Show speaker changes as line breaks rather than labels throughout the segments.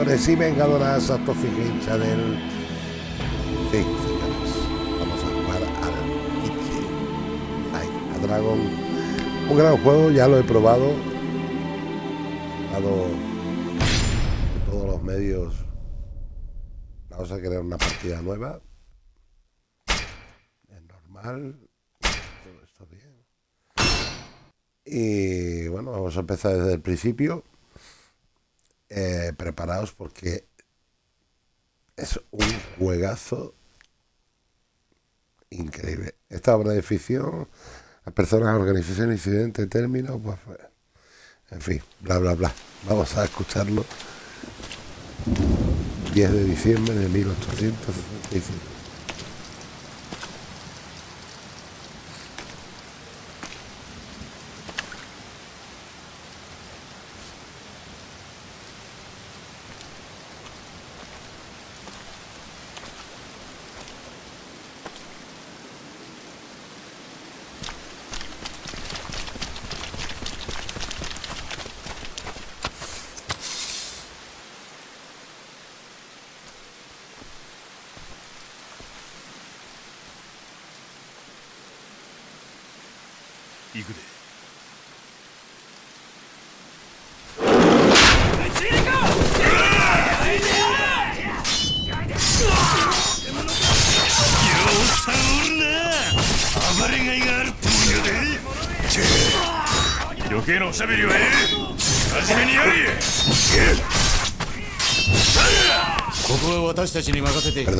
Sí, vengadoras, autofijencha del... Sí, señores. Vamos a jugar al. Like a Dragon. Un gran juego, ya lo he probado. Dado todos los medios. Vamos a crear una partida nueva. Normal. Todo esto bien. Y bueno, vamos a empezar desde el principio. Eh, preparados porque es un juegazo increíble. Esta obra de ficción, las personas, organización, incidente, término, pues, en fin, bla, bla, bla. Vamos a escucharlo. 10 de diciembre de 1865.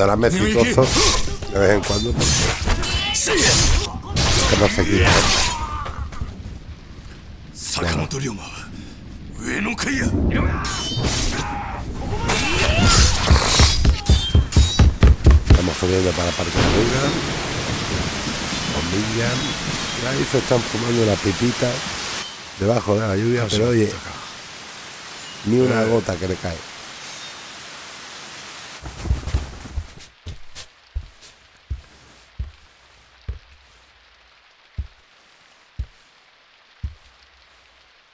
Perdóname, cicoso, de vez en cuando, que no se quita. Estamos subiendo para Parque Arriba. Minion. Ahí se están fumando una pipita debajo de la lluvia, pero oye, ni una gota que le cae.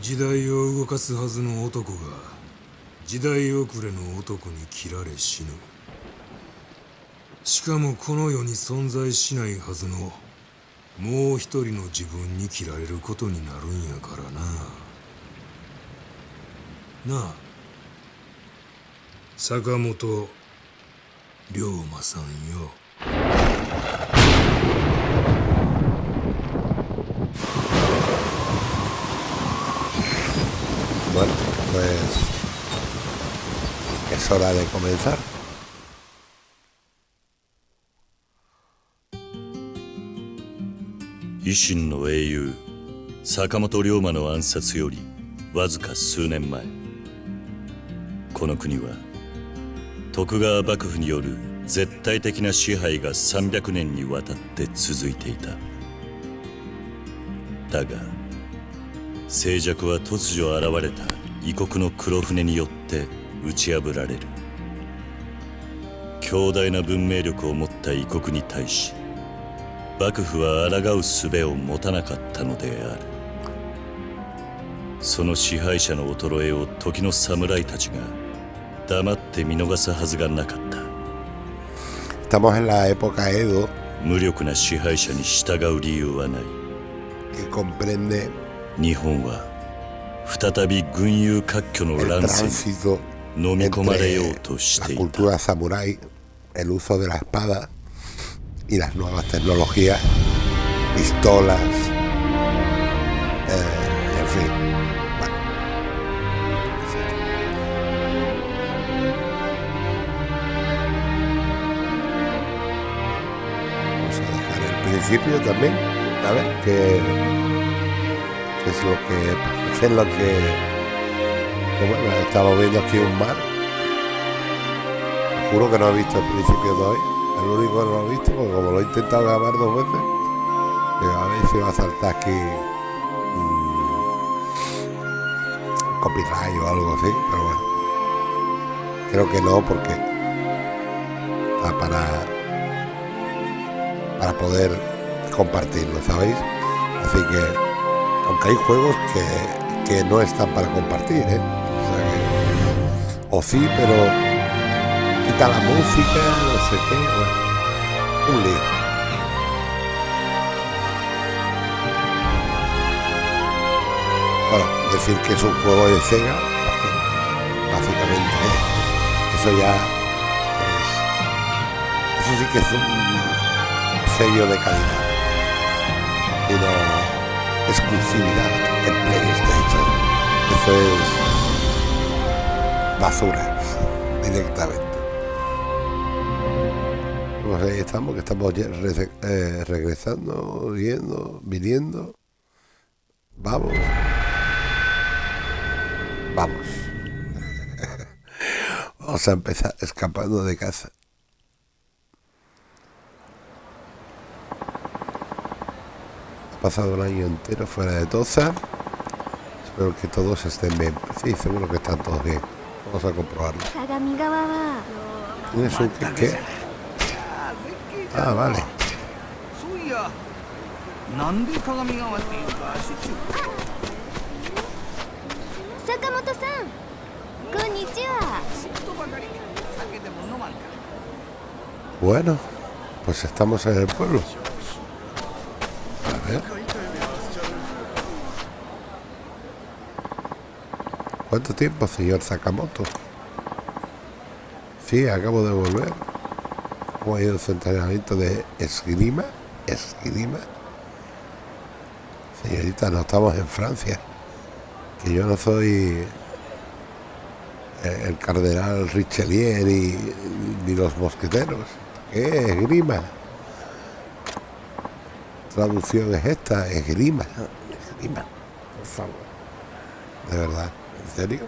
時代を動かすはずの男が時代遅れの男に切られ死ぬ。しかもこの世に存在しないはずのもう一人の自分に切られることになるんやからな。なあ坂本龍馬さんよ。
Es hora de comenzar.
維新の英雄坂本龍馬の暗殺よりわずか数年前この国は徳川幕府による絶対的な支配が300年にわたって続いていただが静寂は突如現れた異国の黒船によって打ち破られる。強大な文明力を持った異国に対し幕府は抗う術を持たなかったのである。その支配者の衰えを時の侍たちが黙って見逃すはずがなかった。
Estamos en la época Edo
無力な支配者に従う理由はない。
que comprende
日本は再び群雄割拠の乱世 entre la
cultura samurái, el uso de la espada y las nuevas tecnologías, pistolas, eh, en fin. Vamos a dejar el principio también, a ver qué es lo que es lo que que viendo aquí un mar. Juro que no he visto el principio de hoy. El único que no lo he visto, porque como lo he intentado grabar dos veces, digo, a ver si va a saltar aquí mm, copyright o algo así, pero bueno. Creo que no, porque está para para poder compartirlo, ¿sabéis? Así que, aunque hay juegos que, que no están para compartir, ¿eh? O, sí, pero quita la música, no sé qué, bueno, un lío. Bueno, decir que es un juego de Sega, básicamente, eso ya es, eso sí que es un sello de calidad y no exclusividad en PlayStation. Eso es basura directamente. Pues ahí estamos, que estamos eh, regresando, yendo, viniendo. Vamos. Vamos. Vamos a empezar escapando de casa. Pasado un año entero fuera de Toza. Espero que todos estén bien. Sí, seguro que están todos bien. Vamos a comprobarlo. ¿Tienes un qué? Ah, vale.
Sakamoto-san, konnichiwa.
Bueno, pues estamos en el pueblo. A ver. ¿Cuánto tiempo, señor Sakamoto? Sí, acabo de volver. ¿Cómo ha ido su entrenamiento de esgrima? ¿Esgrima? Señorita, no estamos en Francia. Que yo no soy eh, el cardenal Richelieu y, ni los mosqueteros. ¿Qué es esgrima? Traducción es esta, esgrima. Esgrima, por favor. De verdad, ¿En serio?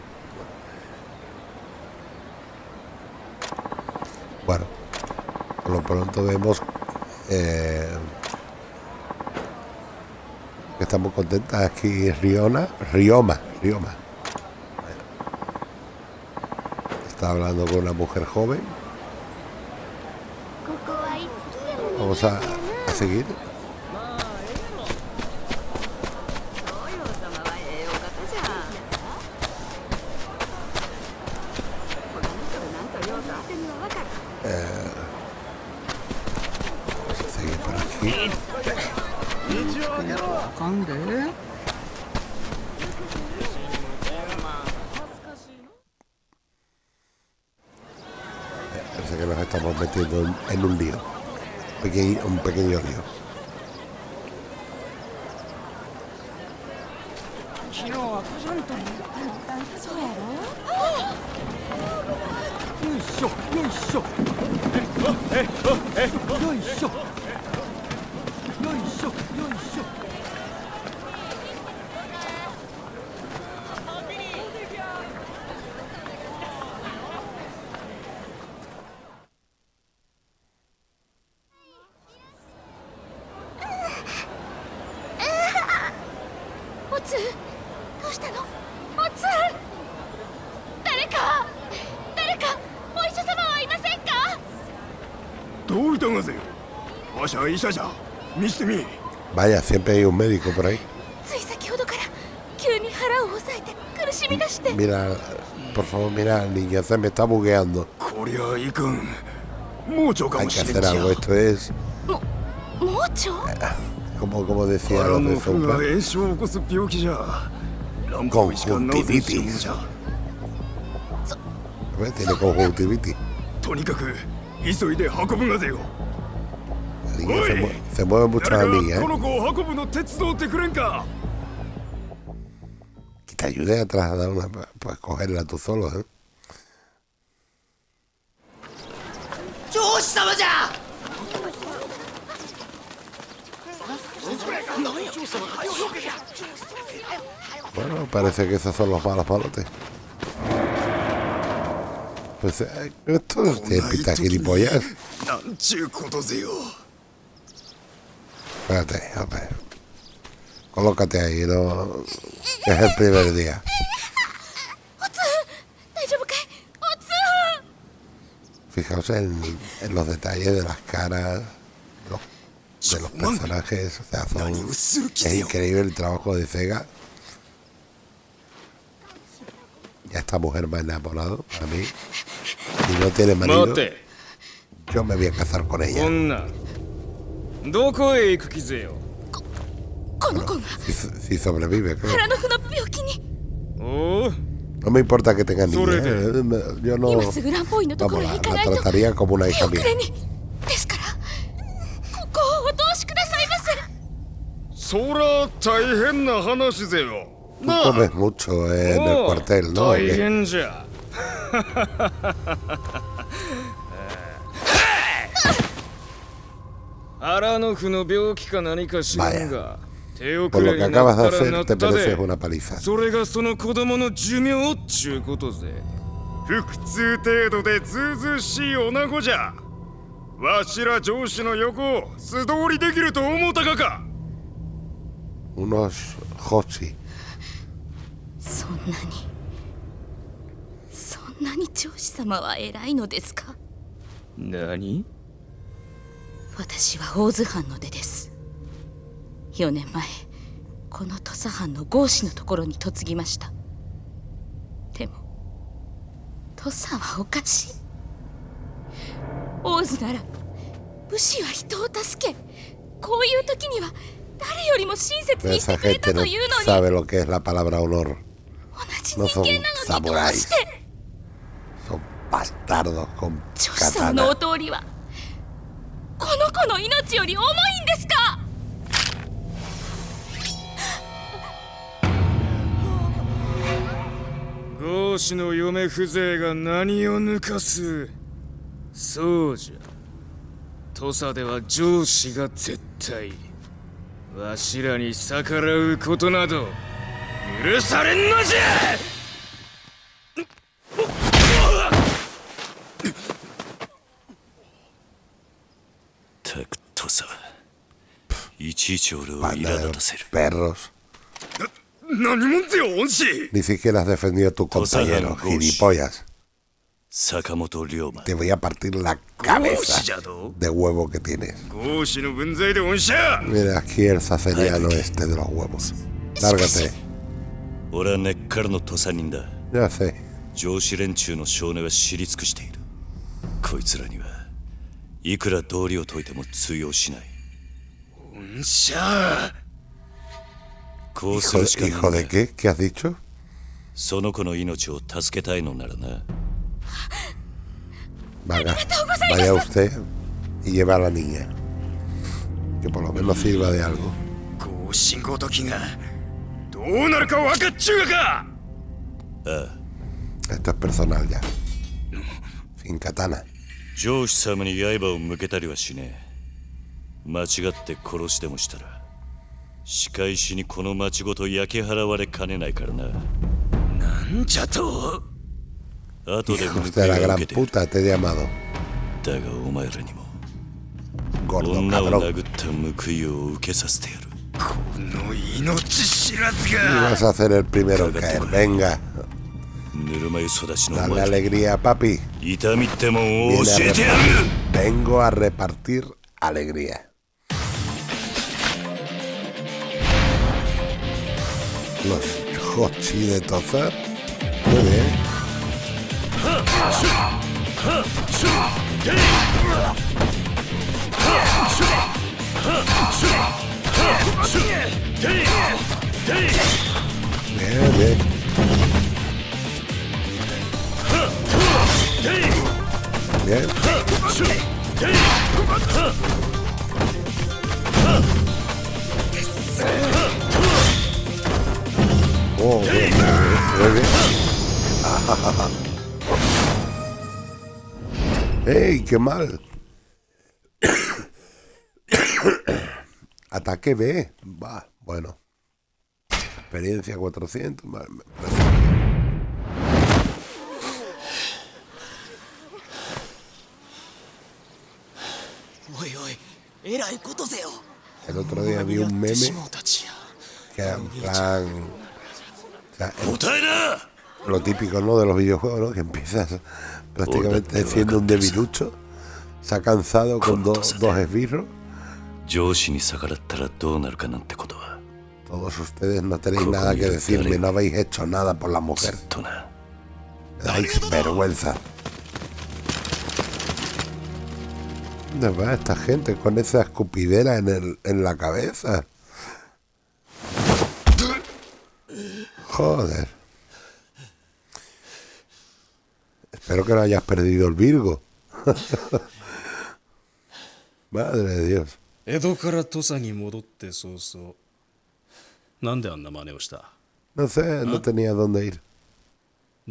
Bueno, por lo pronto vemos eh, que estamos contentas aquí Riona, Rioma, Rioma. Está hablando con una mujer joven. Vamos a, a seguir. Pequeño- un Siempre hay un médico por ahí. Mira, por favor, mira, niña, se me está bugueando. Hay que hacer algo, esto es...
¿Mucho? Ah,
como, como decía
lo
de
Sombra. Conjuntivitis.
¿Ves? Tiene conjuntivitis. La niña se muere. Te mueve mucho la niña. ¿eh? Que te ayude a trasladar una. Pues cogerla tú solo, ¿eh? Bueno, parece que esos son los malos palotes. Pues eh, esto es de
pita gilipollas.
espérate, a ver. Colócate ahí, no... es el primer día. Fijaos en, los detalles de las caras, de los personajes. O sea, son, es increíble el trabajo de Sega. Ya esta mujer me ha enamorado a mí. y no tiene marido, yo me voy a casar con ella.
どこへ行く気ぜよ
ここの子が
si, si sobrevive, claro.
腹の腑の病気に
おお
No me importa que tenga niña. Eh. Yo no. Vamos, la, la trataría como una hija mía. Tú comes mucho en el cuartel, ¿no?
Vaya.
Por lo que acabas de hacer, te mereces una paliza.
程度でずうしい女子じゃわしら上司の横を素通りできると思ったか
unos hochi
そんなにそんなに上司様は偉いのですか
何
私は大津藩の出です4年前この土佐藩の合子のところに嫁ぎましたでも土佐はおかしい大津なら武士は人を助けこういう時には誰よりも親切にしてくれたというのに.同じ人間なのにどうして
？Bastardos con
女子様のお.通りはこの子の命より重いんですか？
合子の嫁風情が何を抜かす？そうじゃ。土佐では上司が絶対わしらに逆らうことなど許されんのじゃ！
たくとさいちいち俺を
Banda
苛
de
立たせる
perros.
何者ぜよ恩師
Ni siquiera has defendido a tu compañero,
Goshi.
gilipollas.
坂本龍馬
Te voy a partir la
合
cabeza
子じゃと
de huevo que tienes.
合子の分際で恩師や
Mira, aquí el saceriano este de los huevos. Lárgate.
俺は根っからの土佐人だ
Ya sé.
上司連中の少年は知り尽くしているこいつらには いくら道理を解いても通用しない
恩師や
こうす
Hijo,
るしかない
hijo
んだ
de qué? ¿Qué has dicho?
その子の命を助けたいのならな
Vaya, vaya usted y lleva a la niña. Que por lo menos sirva de algo.
合子ごときがどうなるか分かっちゅうがか
Esto es personal ya. Sin katana.
上司様に刃を向けたりはしねえ。間違って殺してもしたら仕返しにこの町ごと焼き払われかねないからな。
なんじゃと。
後で
la
が
gran
受けて.だがお前らにも女を.殴った報いを受けさせてやる。
この命知らずが。
vas a
お
Dale alegría, papi. Vengo a repartir alegría. Los Hochi de Tozar. Muy bien. Bien. Oh, bien, bien. ¡Ey, qué mal! Ataque B. Va, bueno. Experiencia 400. vale, El otro día vi un meme que era en plan. O lo típico ¿no? de los videojuegos, ¿no? que empiezas prácticamente siendo un debilucho, se ha cansado con dos, dos esbirros. Todos ustedes no tenéis nada que decirme, no habéis hecho nada por la mujer. Dais vergüenza. ¿Dónde va esta gente con esa escupidera en, el, en la cabeza? Joder. Espero que no hayas perdido el Virgo. Madre de Dios.
江戸から土佐に戻って早々なんであんな真似をした
No sé, no tenía dónde ir.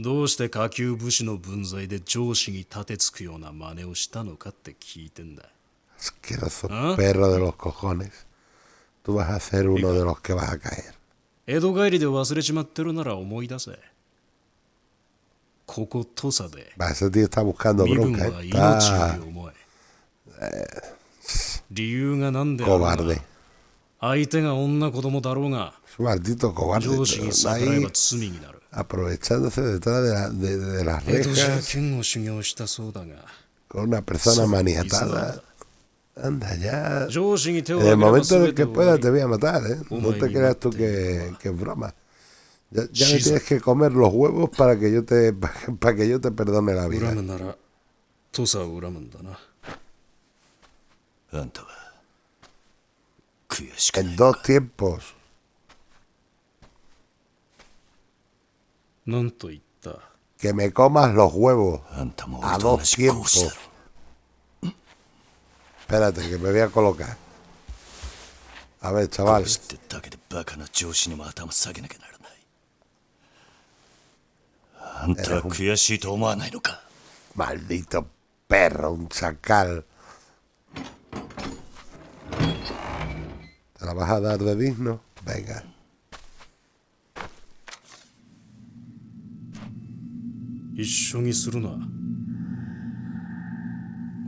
どうして下級武士の分際で上司に立てつくような真似をしたのかって聞いてんだ。
ココ。トゥバ。
江戸帰りで忘れちまってるなら思い出せ。ここ土佐で。
バセ
ディ
タ
ブ
カ
ンド
ブ
ロンカ。理由が何であるの
か
相手が女子供だろうが。上司に逆らえば罪になる。
aprovechándose detrás de, la, de, de las rejas con una persona maniatada. Anda ya. En el momento en que pueda te voy a matar, ¿eh? No te creas tú que, que es broma. Ya, ya, me tienes que comer los huevos para que yo te, para que yo te perdone la vida. En dos tiempos.
なんと言った
Que me comas los huevos.
あんたも
A
俺と同
dos
じ講師だ
tiempos.
ろ
Espérate, que me voy a colocar. A ver, chaval.
講師ってだけでバカな上司にも頭下げなきゃならないあんたは悔しいと思わないのか
Maldito perro, un chacal. ¿Te la vas a dar de digno? Venga.
一緒にするな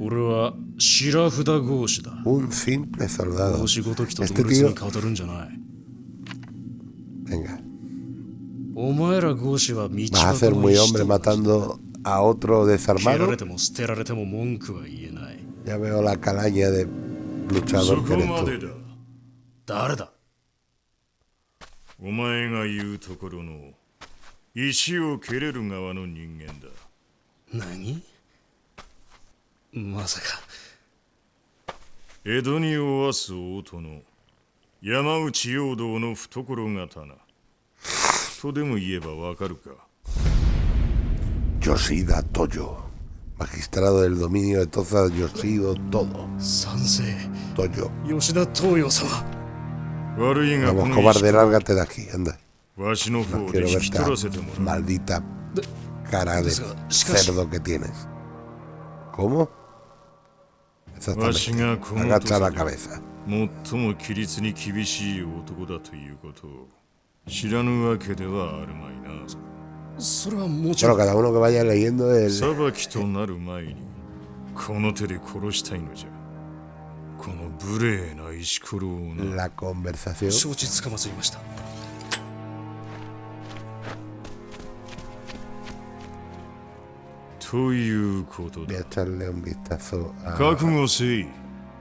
俺は白札合子だ
Un simple soldado.
合子ごときと同列.に語るんじゃない
Venga.
お前ら合子は道
Vas a
端
ser
の
muy
石
hombre
と同じ
matando a otro
蹴ら
desarmado.
れても捨てられても文句は言えない
Ya veo la calaña de
そ
luchador
こ
que eres
まで
tú.
だ
誰だ
お前が言うところの石を蹴れる側の人間だ
何まさか
江戸におわす大殿山内陽道の懐刀とでも言えばわかるか
Yoshida Toyo. Magistrado del dominio de Toza Yoshido Todo.
賛成
Toyo.
吉田東洋様
悪いがこ
Vamos,
の
cobarde,
石
lárgate de aquí, anda.
わしの方
No
で
quiero
引き
verte
取
a
らせてもらう
maldita cara de
Desga- shikashi-
cerdo que tienes. ¿Cómo?
わし
Exactamente.
がこの
Agacha la
土
cabeza.
最も規律に厳しい男だということを知らぬわけではあるまいな
それはもちろ
Bueno,
ん
cada uno que vaya leyendo el,
裁きとなる前にこの手で殺したいのじゃこの無礼な石ころをな
la conversación.
承知つかまつりました
ということ
a echarle un vistazo a-
覚悟せい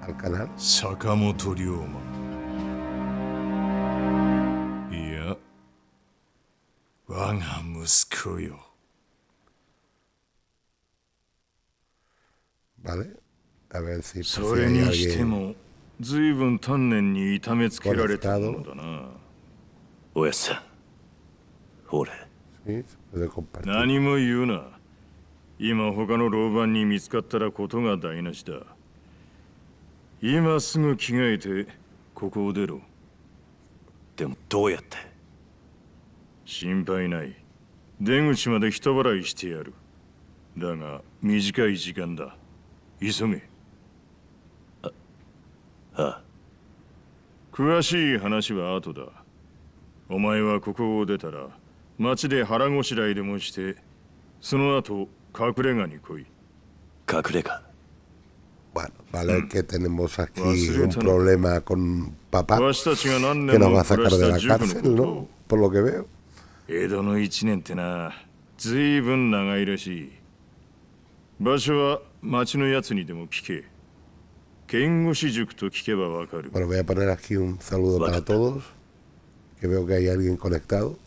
al canal.
坂本龍馬いや我が息子よ
¿Vale? A ver si,
それにしても随分丹念に痛めつけられたものだな
おやっさん俺
¿sí? se puede compartir.
何も言うな今他の老番に見つかったらことが台無しだ。今すぐ着替えてここを出ろ。
でもどうやって？
心配ない。出口まで人払いしてやる。だが短い時間だ。急げ。
ああ。
詳しい話は後だ。お前はここを出たら町で腹ごしらえでもしてその後 隠れ家に来い
隠れ家
Bueno, Vale, que tenemos aquí un problema con papá
わしたちが何
que
年
nos
も
va a
暮
sacar
ら
de
し
la
た塾の
cárcel,
こと
¿no? Por lo que veo.
江戸の一年ってな随分長いらしい場所は町のやつにでも聞け剣護士塾と聞けばわかる
Bueno, voy a poner aquí un saludo para todos. Que veo que hay alguien conectado.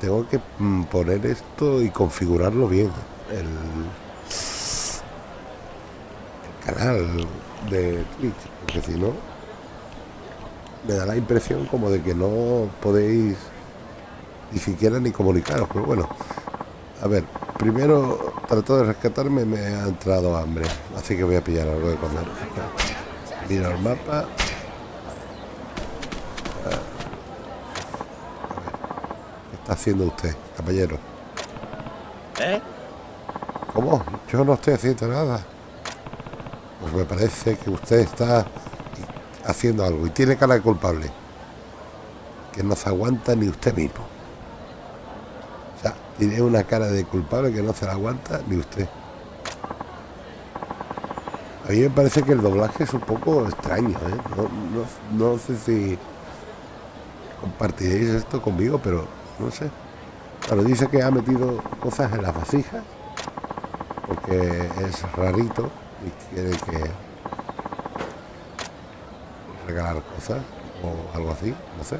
Tengo que mm, poner esto y configurarlo bien. El, el canal de Twitch. Porque si no, me da la impresión como de que no podéis ni siquiera ni comunicaros, pero bueno. A ver, primero trato de rescatarme, me ha entrado hambre, así que voy a pillar algo de comer. Miro el mapa. A ver. ¿Qué está haciendo usted, caballero?
¿Eh?
¿Cómo? Yo no estoy haciendo nada. Pues me parece que usted está haciendo algo y tiene cara de culpable. Que no se aguanta ni usted mismo. O sea, tiene una cara de culpable que no se la aguanta ni usted. A mí me parece que el doblaje es un poco extraño, ¿eh? No, no- no sé si compartiréis esto conmigo, pero no sé. Claro, dice que ha metido cosas en las vasijas porque es rarito y quiere que regalar cosas o algo así, no sé.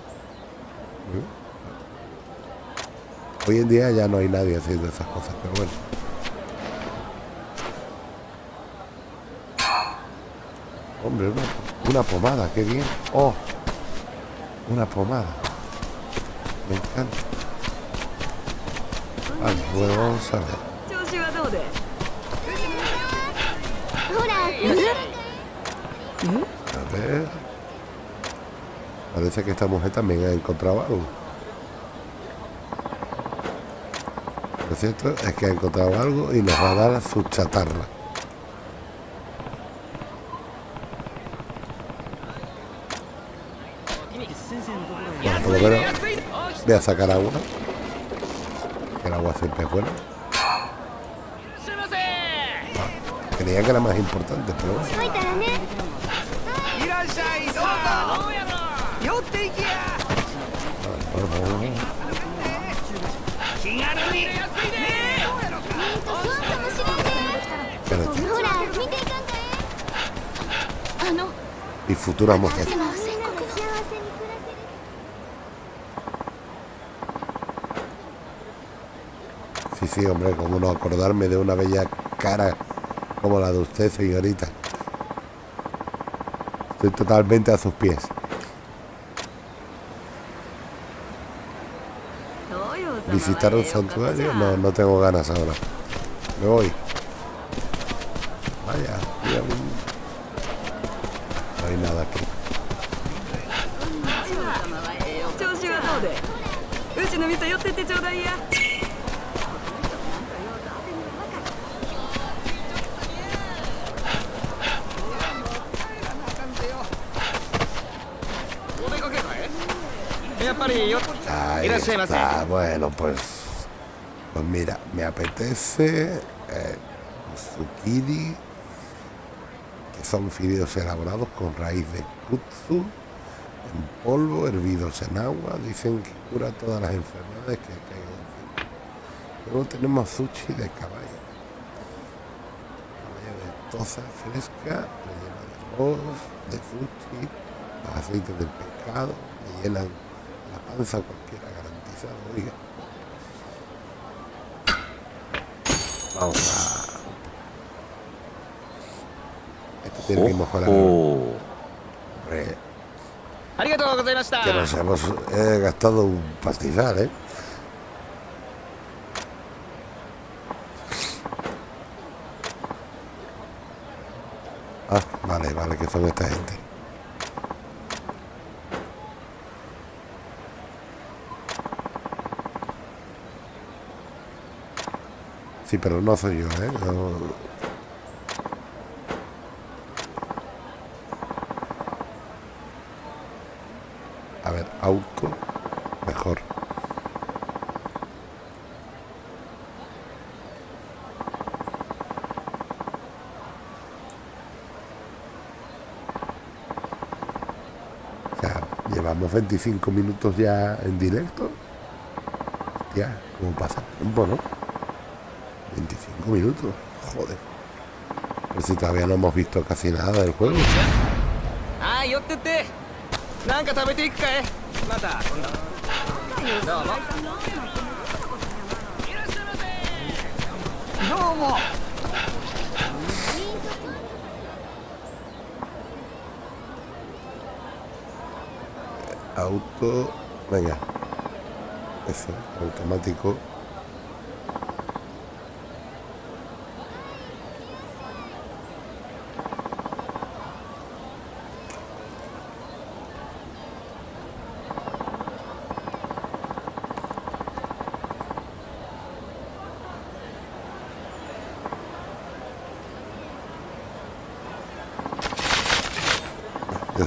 Hoy en día ya no hay nadie haciendo esas cosas, pero bueno. Hombre, una, una pomada, qué bien. Oh, una pomada. Me encanta. Vale, bueno, vamos a ver. A ver. Parece que esta mujer también ha encontrado algo. Lo cierto es que ha encontrado algo y nos va a dar su chatarra. Voy a sacar agua. El agua siempre es buena. Creía que era más importante, pero bueno.
Y
futuras mujeres. hombre, como no acordarme de una bella cara como la de usted, señorita. Estoy totalmente a sus pies. ¿Visitar un santuario? No, no tengo ganas ahora. Me voy. Vaya, mira, No hay nada aquí. Ahí está, bueno, pues. Pues mira, me apetece eh, zucchini, que son fideos elaborados con raíz de kutsu, en polvo, hervidos en agua. Dicen que cura todas las enfermedades que caigan encima. Luego tenemos sushi de caballo. Caballo de toza fresca, rellena de arroz, de sushi, los aceites del pescado, me llenan la panza cualquiera garantizado, oiga. Vamos a... Este tiene que mejorar. Hombre. Que nos hemos eh, gastado un pastizal, ¿eh? Ah, vale, vale, que son esta gente. Sí, pero no soy yo, ¿eh? A ver, auto. Mejor. O sea, llevamos 25 minutos ya en directo. Ya, ¿cómo pasa el tiempo, no? Minutos, joder. Si todavía no hemos visto casi nada del juego.
Ah, yo te te. Mata.
Auto. Venga. Eso, automático.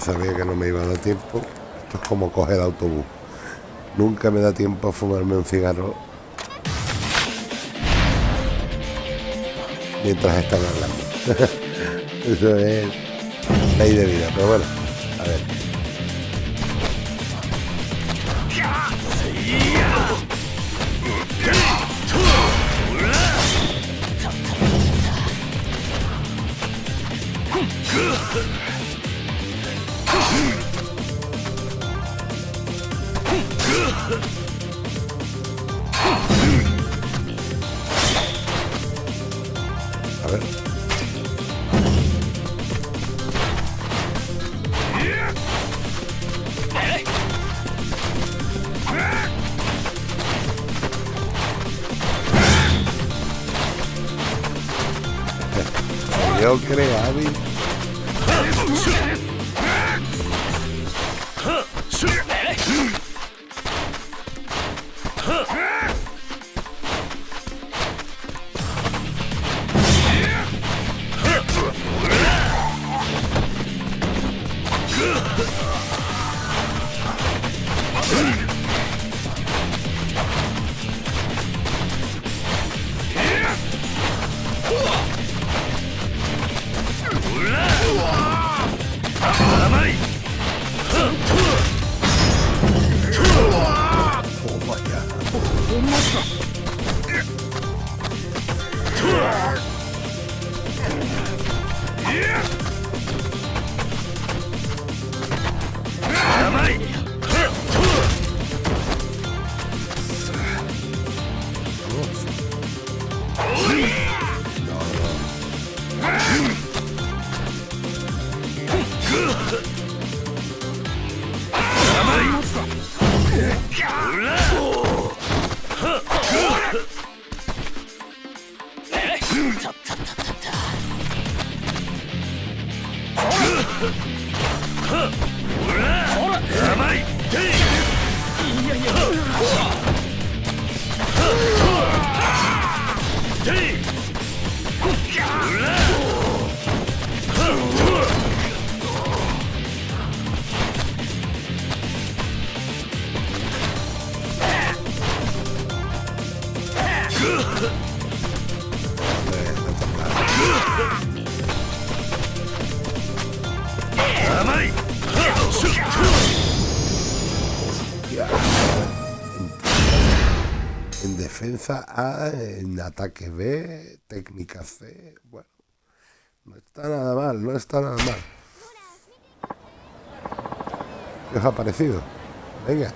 Sabía que no me iba a dar tiempo. Esto es como coger autobús. Nunca me da tiempo a fumarme un cigarro mientras están hablando. Eso es ley de vida, pero bueno, a ver. Defensa A, en ataque B, técnica C. Bueno, no está nada mal, no está nada mal. ¿Qué os ha parecido? Venga.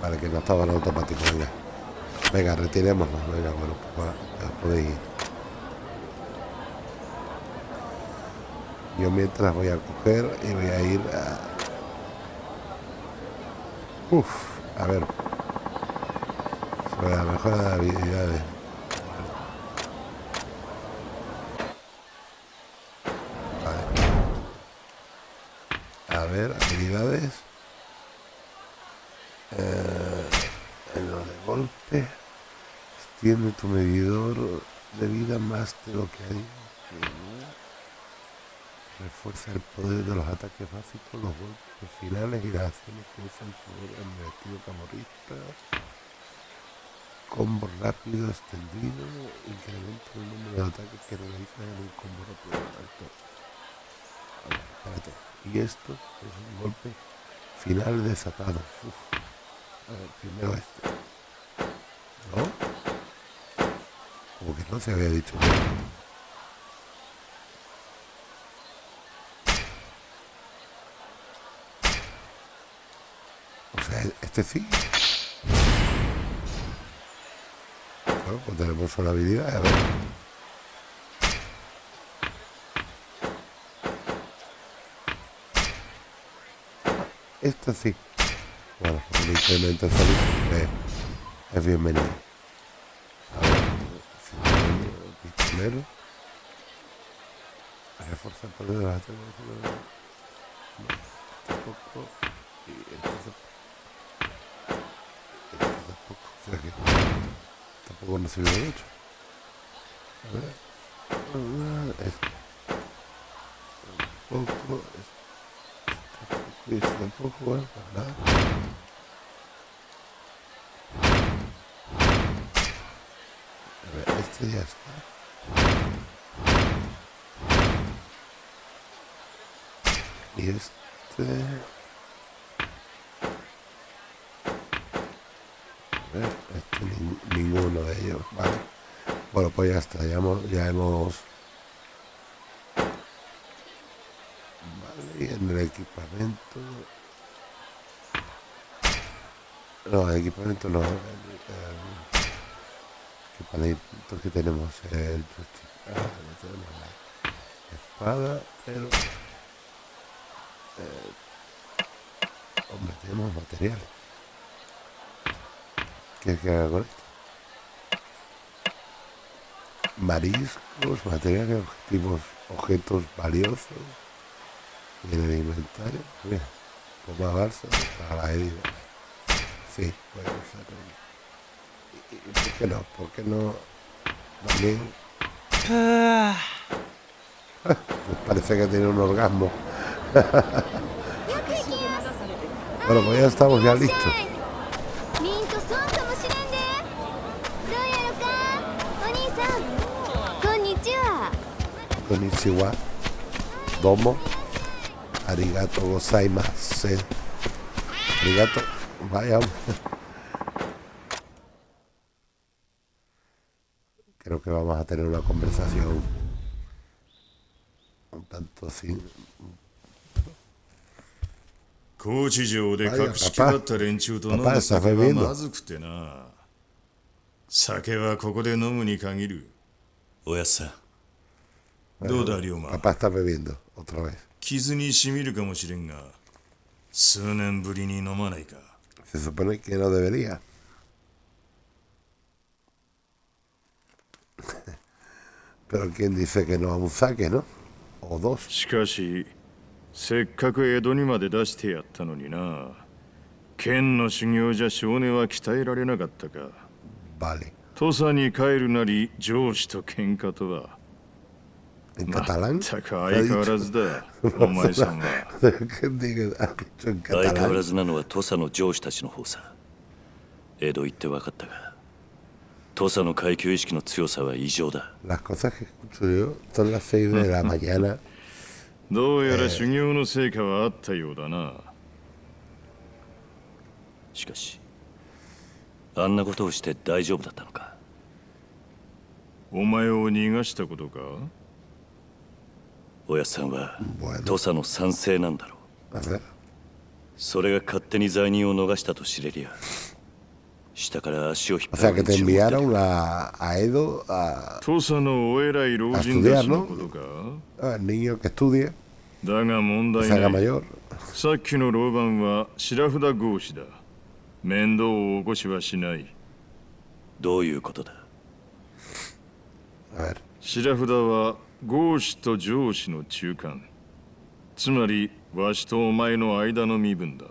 Vale, que no estaba en automático, venga. Venga, retirémonos, venga, bueno, pues, ya podéis ir. Mientras voy a coger y voy a ir a... Uf, a ver. Sobre la mejora de habilidades. Vale. A ver, habilidades. Eh, en lo de golpe. Extiende tu medidor de vida más de lo que hay. Refuerza el poder de los ataques básicos, los golpes finales y las acciones que usan el estilo camorrista. Combo rápido extendido, incrementa el número de ataques que realizan en un combo rápido alto. Espérate. Y esto es un golpe final desatado. A ver, primero este. ¿No? Como que no se había dicho. O sea, este sí. Bueno, pues tenemos una habilidad, a ver. Esta sí. Bueno, el incremento de salud siempre es bienvenido. A ver, si pistolero. Refuerza el poder de la Tampoco. Y entonces. O sea que tampoco nos sirve mucho. A ver. Esto. Un poco. Y esto tampoco. A ver, este ya está. Y este... Este nin- ninguno de ellos, vale. Bueno, pues ya está, ya hemos... Ya hemos Vale, y en el equipamiento... No, el equipamiento no. El, el equipamiento que tenemos el. Ah, espada, pero... eh, hombre, tenemos materiales. ¿Qué que haga con esto? Mariscos, materiales, objetivos, objetos valiosos. En el inventario, mira, toma balsa para las heridas. Sí, puede un- ¿Y, por qué no? ¿Por qué no? También. Parece que tiene un orgasmo. bueno, pues ya estamos ya listos.
こんにちはどうもありがとうございますあ
りがとうバイアム creo que vamos a tener una conversación un tanto sin
高知城で隠と飲む
の
はまず酒はここで飲むに限る
おやさ
どうだ、リオ。
パパ、食べるの、
傷にしみるかもしれんが、数年ぶりに飲まないか。しかし、せっかく江戸にまで出してやったのにな。剣の修行じゃ少年は鍛えられなかったか。土佐に帰るなり、上司と喧嘩とは。
Catalán?
相変わらず
なのは土佐の上司たちの方さ。江戸行って分かったが土佐の階級意識の強さは異常だ。
Las cosas que escucho yo son las 6 de la mañana.
どうやら修行の成果はあったようだな。
しかしあんなことをして大丈夫だったのか？
お前を逃がしたことか？
おやっさんは土佐の賛成なんだろう。
a.
それが勝手に罪人を逃したと知れりゃ下から足を引っ張いた
enviaron a, a Edo, a,
土佐のお偉い老人たちのことか
？al niño que estudie,
だが問
que
題
se haga
ない
mayor.
さっきの老番は白札合子だ。面倒を起こしはしない。
どういうことだ
？A.
白札は合子と上司の中間。つまりわしとお前の間の身分だ。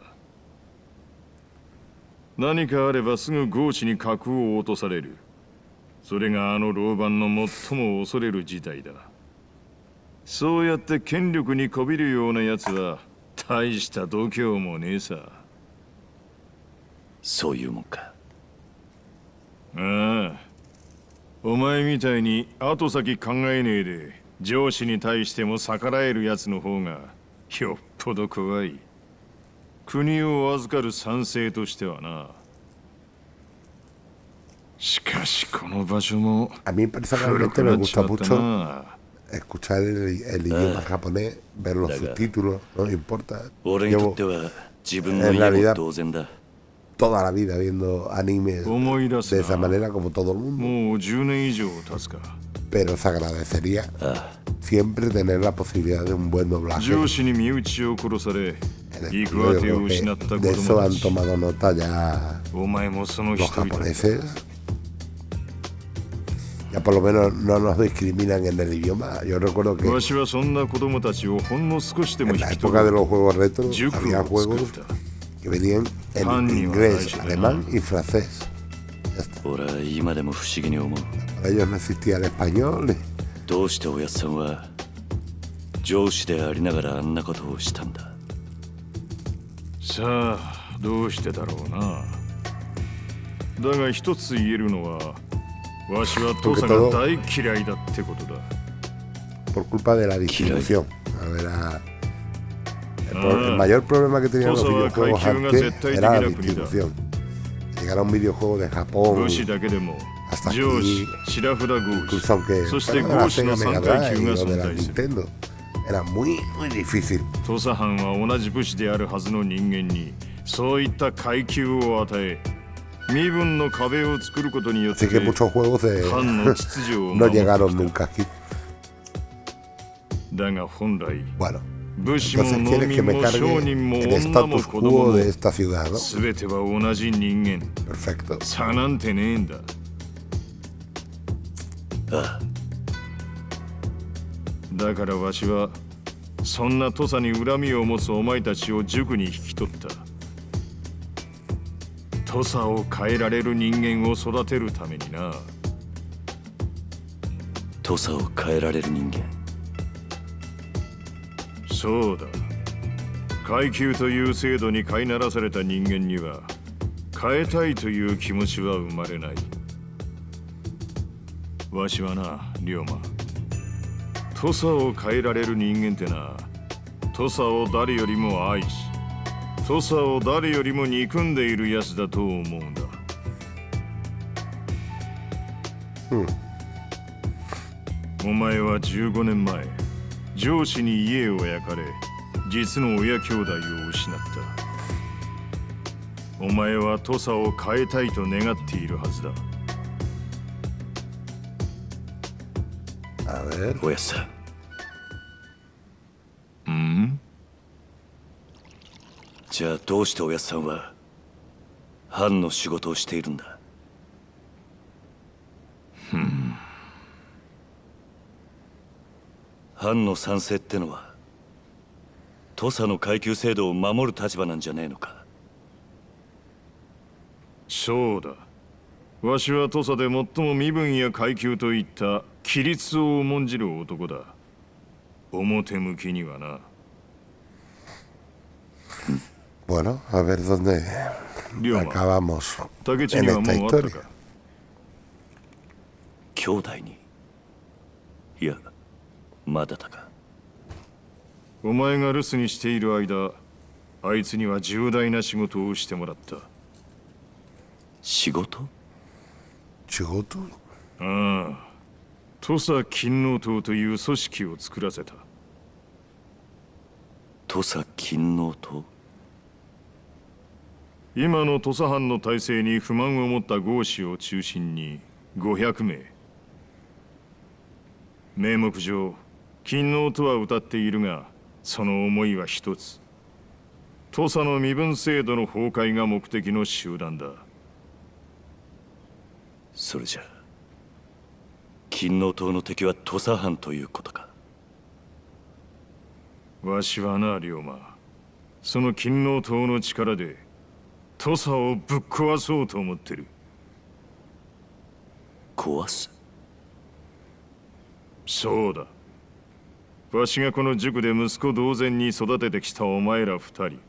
何かあればすぐ合子に格を落とされる。それがあの老番の最も恐れる事態だ。そうやって権力にこびるようなやつは大した度胸もねえさ。
そういうもんか。
ああ。お前みたいに後先考えねえで上司に対しても逆らえるやつの方がよっぽど怖い国を預かる賛成としてはなしかしこの場所も
A mí personalmente me gusta mucho escuchar el, el idioma japonés, ver los subtítulos, no importa.
俺にとっては自分の家も同然だ
Toda la vida viendo animes de esa manera como todo el mundo. pero se agradecería ah. siempre tener la posibilidad de un buen doblaje.
Eh,
de eso han tomado nota ya los japoneses. Ya por lo menos no nos discriminan en el idioma. Yo recuerdo que en la época de los juegos retro había juegos que venían en inglés, alemán y francés.
俺は今でも不思議に思う
Para ellos no existía el español.
どうしておやっさんは上司でありながらあんなことをしたんだ
さあどうしてだろうなだが一つ言えるのはわしは父さんが大嫌いだってことだ
por culpa de la distribución. A ver, a- el, el mayor problema que tenían los videojuegos antes era la distribución. Llegar a un videojuego de Japón,
武士だけでも
hasta
上司
aquí,
白札合
incluso aunque
そして
fuera de la
合司の
Sega
3
Mega
階級
Drive
が
o de
存
la
在する
Nintendo, era muy, muy difícil.
土佐藩は同じ武士であるはずの人間にそういった階級を与え身分の壁を作ることによって
Así que muchos juegos de-
藩の秩序を
no
守った
llegaron nunca aquí.
だが本来
Bueno,
武士も
entonces
農
quieres que
民
me
も商
cargue
人も
el
女も
status
子供
quo
も
de esta ciudad, ¿no?
全ては同じ人間。
Perfecto.
差なんてねえんだ。だからわしはそんな土佐に恨みを持つお前たちを塾に引き取った。土佐を変えられる人間を育てるためにな。
土佐を変えられる人間
そうだ。階級という制度に飼いならされた人間には変えたいという気持ちは生まれない。わしはな龍馬。土佐を変えられる人間ってな土佐を誰よりも愛し土佐を誰よりも憎んでいるやつだと思うんだ。
Hmm.
お前は15年前上司に家を焼かれ実の親兄弟を失った。お前は土佐を変えたいと願っているはずだ。
A ver.
おやっさん。
うん？
じゃあどうしておやっさんは藩の仕事をしているんだ？藩の賛成ってのは土佐の階級制度を守る立場なんじゃねえのか。
そうだ。わしは土佐で最も身分や階級といった規律を重んじる男だ。表向きにはな。
Bueno, a ver dónde acabamos. En esta historia.
か
兄弟に。いやまだだか。
お前が留守にしている間あいつには重大な仕事をしてもらった。
仕事
？¿Chigoto?
ああ。土佐勤王党という組織を作らせた。
土佐勤王党
今の土佐藩の体制に不満を持った豪士を中心に500名。名目上勤王とは歌っているがその思いは一つ。土佐の身分制度の崩壊が目的の集団だ。
それじゃあ勤王党の敵は土佐藩ということか？
わしはな龍馬。その勤王党の力で土佐をぶっ壊そうと思ってる。
壊す？
そうだわしがこの塾で息子同然に育ててきたお前ら二人。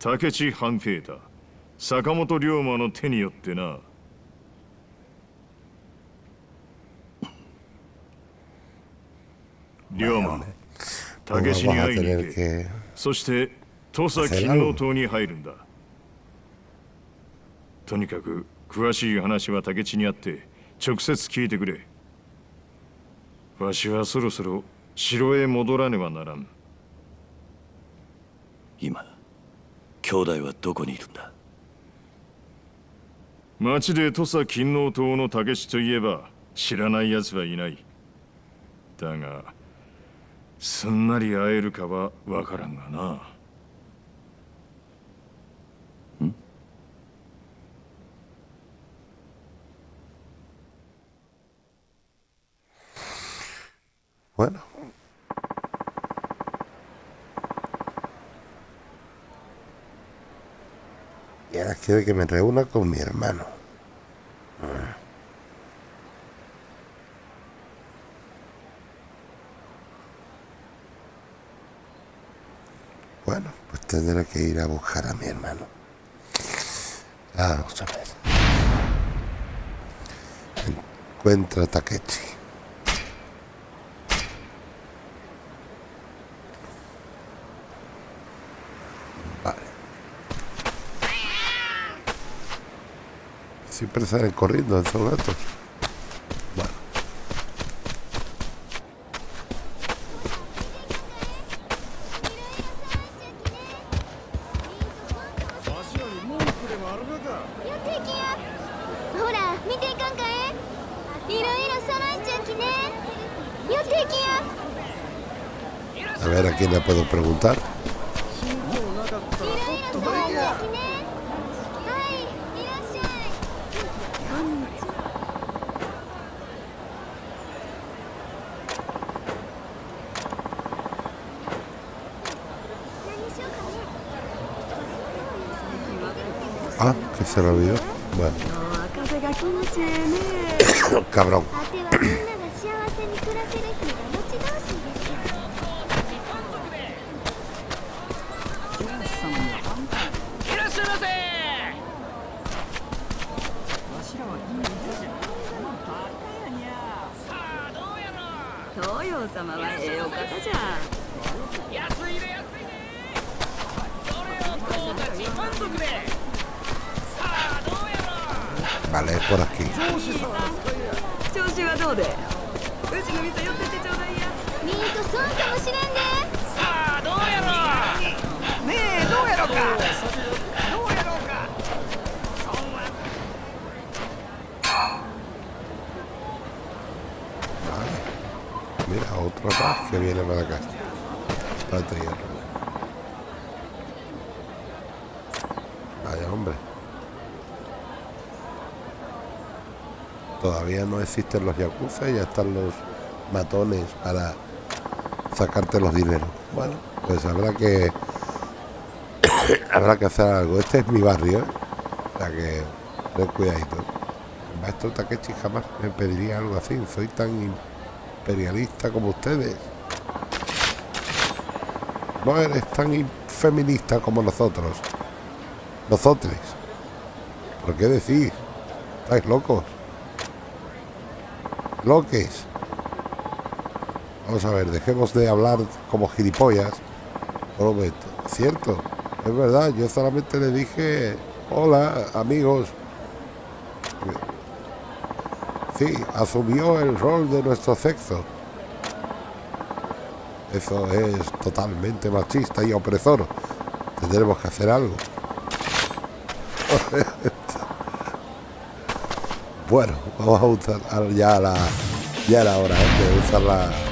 竹地半平太坂本龍馬の手によってな。龍馬竹地に会いに行け。そして土佐勤王党に入るんだ。とにかく詳しい話は竹地にあって直接聞いてくれ。わしはそろそろ城へ戻らねばならん。
今兄弟はどこにいるんだ？
町で土佐勤王党の竹地といえば知らない奴はいない。だがすんなり会えるかはわからんがな
Bueno. Y ahora quiere que me reúna con mi hermano. Ah. Bueno, pues tendré que ir a buscar a mi hermano. Vamos a ver. Encuentra a Takechi. Siempre salen corriendo esos gatos. Se lo. Mira, otro más que viene para acá. Espérate, hierro. Vaya hombre. Todavía no existen los yakuza y ya están los matones para sacarte los dineros. Bueno, pues habrá que habrá que hacer algo. Este es mi barrio, ¿eh? O que ten cuidadito. El maestro Takechi jamás me pediría algo así. Soy tan imperialista como ustedes. No eres tan in- feminista como nosotros. Nosotros. ¿Por qué decís? ¿Estáis locos? Loques. Vamos a ver, dejemos de hablar como gilipollas. Por un momento. Cierto, es verdad, yo solamente le dije, hola amigos. Sí, asumió el rol de nuestro sexo. Eso es totalmente machista y opresor. Tendremos que hacer algo. bueno, vamos a usar ya la ya la hora ¿eh? de usar la la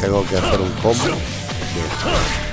tengo que hacer un combo. Bien.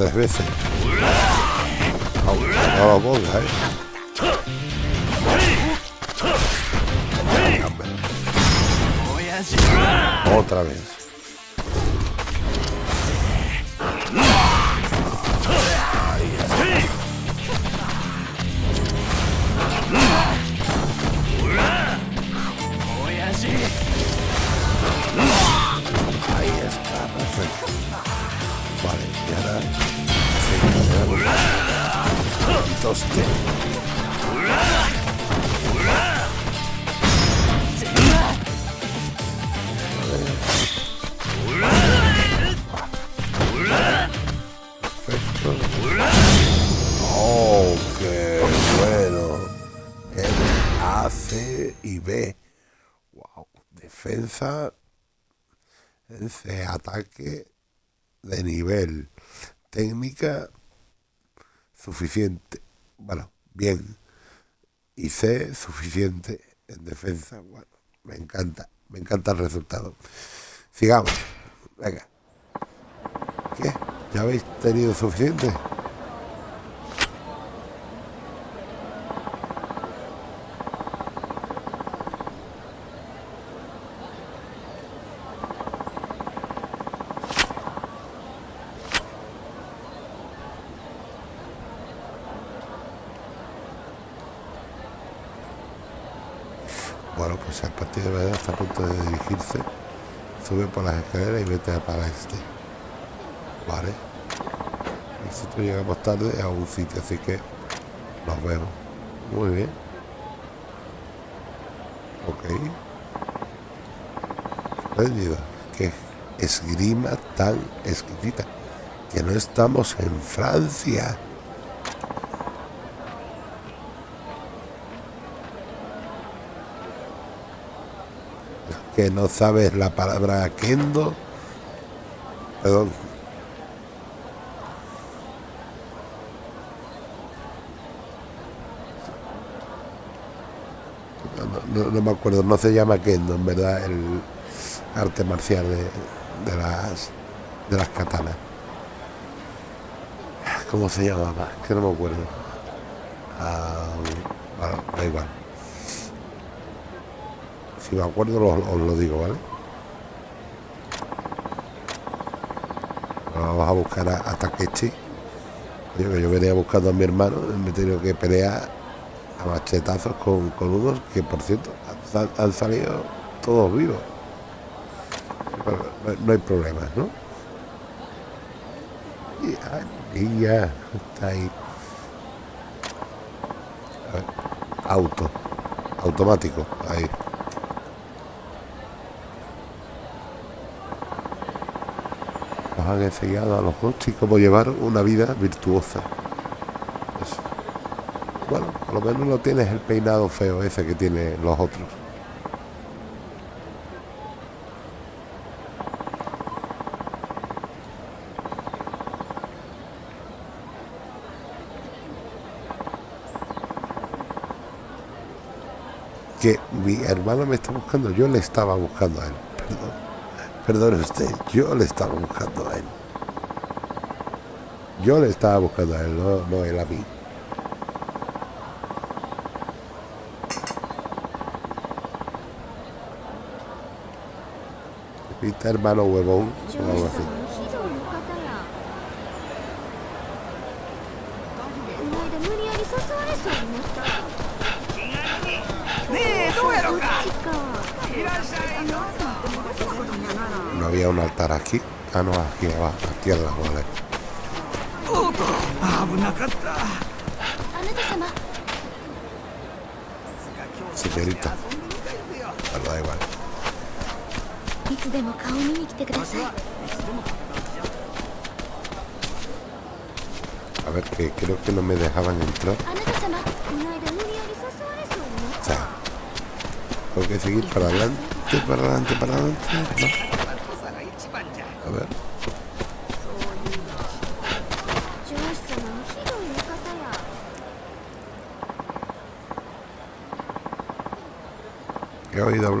Tres veces. Suficiente. Bueno, bien. Y C, suficiente en defensa. Bueno, me encanta. Me encanta el resultado. Sigamos. Venga. ¿Ya habéis tenido suficiente? Bueno, pues a partir de verdad está a punto de dirigirse. Sube por las escaleras y vete para este. Vale. Nosotros llegamos tarde a un sitio, así que nos vemos. Muy bien. Ok. Espléndido. Qué esgrima tan exquisita. Que no estamos en Francia. Que no sabes la palabra kendo. Perdón. No, me acuerdo, no se llama kendo, en verdad, el arte marcial de, las de las katanas. ¿Cómo se llamaba? Que no me acuerdo. Ah, da igual. Si me acuerdo os lo digo, ¿vale? Vamos a buscar a, a Takechi. Yo, yo venía buscando a mi hermano, me he tenido que pelear a machetazos con, con unos que, por cierto, han, salido todos vivos. No hay problemas, ¿no? Y ya está ahí. Auto, automático, ahí. Han enseñado a los Gochi cómo llevar una vida virtuosa. Bueno, por lo menos no tienes el peinado feo ese que tienen los otros. Que mi hermano me está buscando, yo le estaba buscando a él. Perdone usted, yo le estaba buscando a él. Yo le estaba buscando a él, no, no él a mí. ¿Viste, hermano huevón? O altar aquí. Ah, no, aquí abajo, aquí abajo, vale. Señorita. Bueno, da igual. A ver, que creo que no me dejaban entrar. O sea, tengo que seguir para adelante, para adelante, para adelante. ¿no?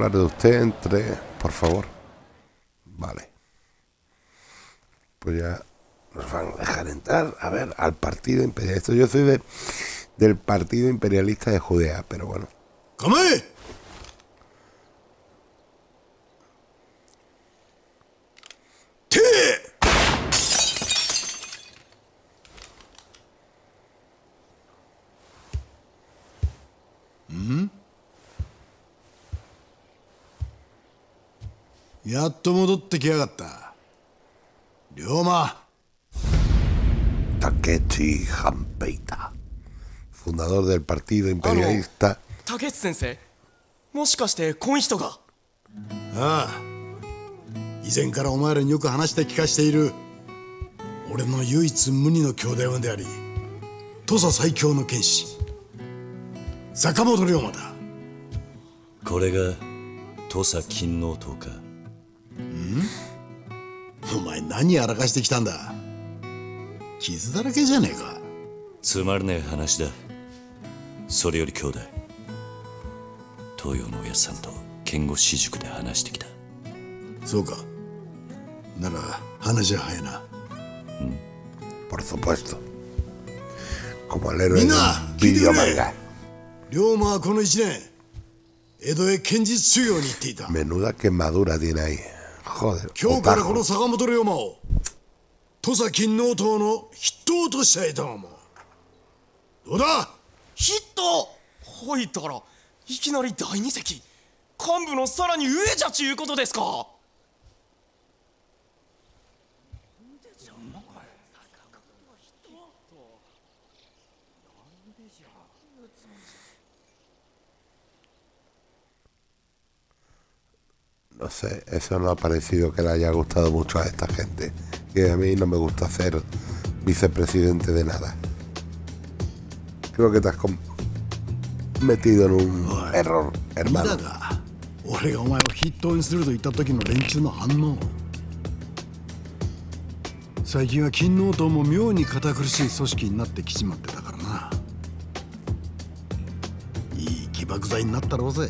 Hablar de usted entre... Por favor. Vale. Pues ya nos van a dejar entrar, a ver, al partido imperialista. Yo soy de, del partido imperialista de Judea, pero bueno.
構っと戻ってきやがった。龍馬。
Takechi Hampeita, fundador del partido imperialista.
竹内先生もしかしてこん人が？
ああ。以前からお前らによく話して聞かしている。俺の唯一無二の兄弟分であり土佐最強の剣士。坂本龍馬だ。
これが土佐勤王党か
お前何やらかしてきたんだ?傷だらけじゃねえか。
つまらねえ話だ。それより兄弟。東洋のおやっさんと剣護私塾で話してきた。
そうか。なら話は早いな。
Por supuesto. Como el héroe de
Mira,
un video
¿qué
manga.
龍馬はこの一年江戸へ剣術修行に行っていた。
Menuda quemadura tiene ahí. Joder.
今日からこ.の坂本龍馬を土佐勤王党の筆頭としたいと思うどうだ？
ヒットほいたらいきなり第二席幹部のさらに上じゃちゅうことですか
No sé, eso no ha parecido que le haya gustado mucho a esta gente. Y a mí no me gusta ser vicepresidente de nada. Creo que te has com- metido en un error,
だ
hermano.
が俺がお前を筆頭にすると言った時の連中の反応最近は勤王党も妙に堅苦しい組織になってきちまってたからないい起爆剤になったろうぜ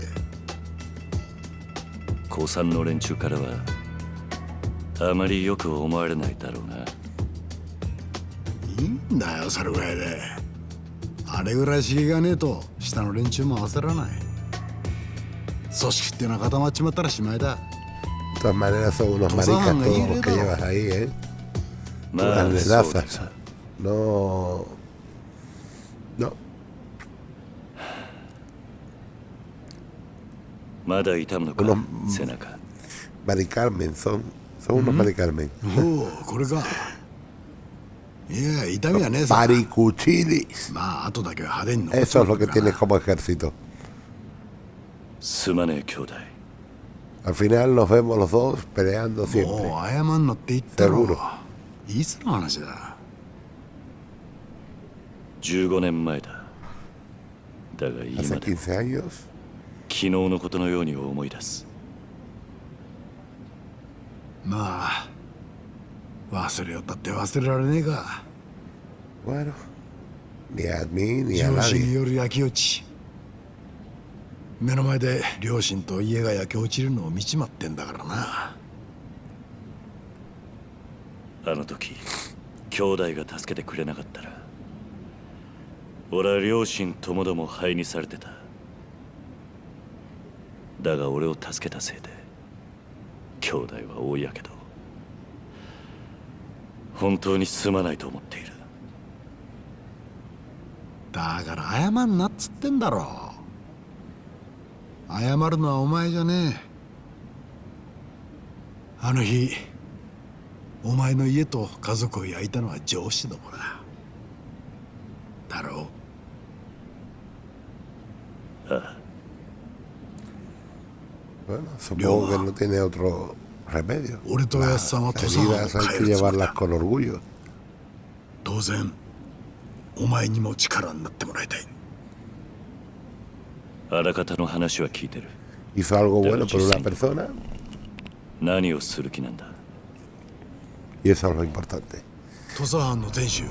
高三の連中からはあまりよく思われないだろうない
いんだよそれぐらいであれぐらい刺激がねえと下の連中も焦らない組織っていうのは固まっちまったらしまいだ
todas maneras son unos maricas todos los que llevas ahí, ¿eh? No. Unos
背中
Mari Carmen son. Son unos Mari Carmen.
おおこれかいや痛みはねえさ
Maricuchilis.
まあ後だけは派手に残っ
Eso es lo que
とるから
tienes como ejército.
すまねえ兄弟
Al final nos vemos los dos peleando
も
siempre.
う謝んなって言ったろ
Seguro.
いつの話だ
15年前だだが今
Hace
だ
15 años.
昨日のことのように思い出す
まあ忘れよったって忘れられねえか
Bueno. Ni a mí ni a nadie.
よる焼き落ち目の前で両親と家が焼け落ちるのを見ちまってんだからな
あの時兄弟が助けてくれなかったら俺は両親ともども灰にされてただが俺を助けたせいで兄弟は大やけど本当にすまないと思っている。
だから謝んなっつってんだろ。謝るのはお前じゃねえ。あの日お前の家と家族を焼いたのは上司どもだ。だろう
Bueno, supongo que no tiene otro remedio.
俺とやっさんは
Las
土佐藩を
heridas hay
変え
que
るつもり
llevarlas
だ
con orgullo.
当然お前にも力になってもらいたい
あらかたの話は聞いてる
Hizo algo bueno por una
sí.
persona
何をする気なんだ
y eso es lo importante.
土佐藩の天守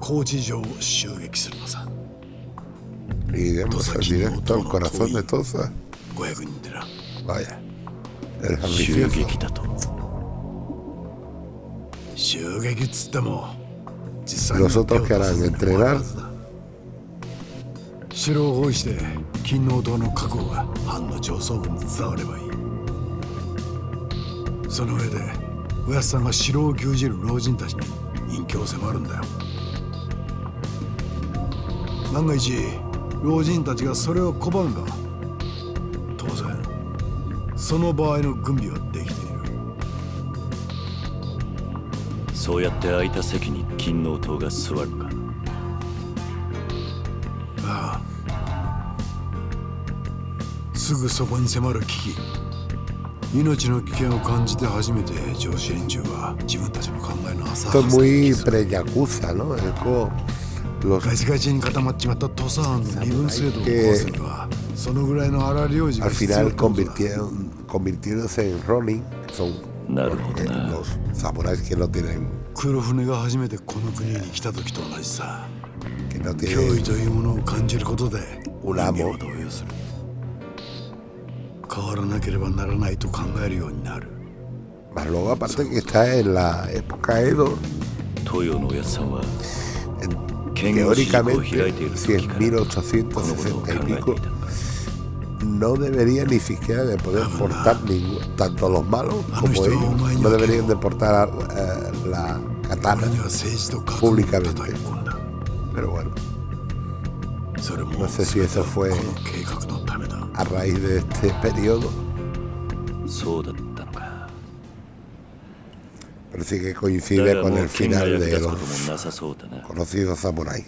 高知城を襲撃するのさ
Iremos al directo al corazón de Toza.
500人でな
Vaya. El
襲.撃だと
襲撃っつっても実
Los otros que harán, entrenar.
城を包囲して金王島の確保が藩の上層部に伝わればいいその上でおやっさんが城を牛耳る老人たちに隠居を迫るんだよ万が一老人たちがそれを拒めば当然その場合の軍備はできている。
そうやって空いた席に金王党が座るか。
ああ。すぐそこに迫る危機。命の危険を感じて初めて上司連中は自分たちの考えの浅はず
los
ガチガチに固まっちまった土佐藩の身分制度を壊すには
Al final convirtieron, convirtiéndose en Ronin, son
los,
eh, los samuráis que no tienen... Que no tienen un amo.
変わらなければならないと考えるようになる。
Mas luego aparte que está en la época Edo, teóricamente, si
es
1860 y pico, no debería ni siquiera de poder portar ningún, tanto los malos como ellos, no deberían de portar eh, la katana públicamente. Pero bueno, no sé si eso fue a raíz de este periodo. Pero sí que coincide con el final de los conocidos samuráis.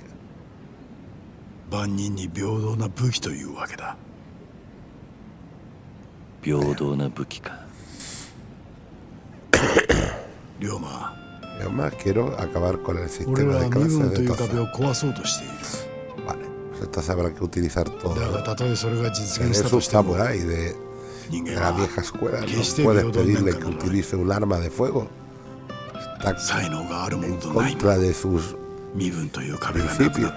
万人に平等な武器というわけだ
平等な武器か
龍馬
Además, quiero acabar con el sistema de
cabeza
de
Tosa.
Vale, pues Tosa habrá que utilizar todo.
¿no? Es
un samurái de, de, la vieja escuela. No puedes pedirle que utilice un arma de fuego. Está en contra de sus
principios.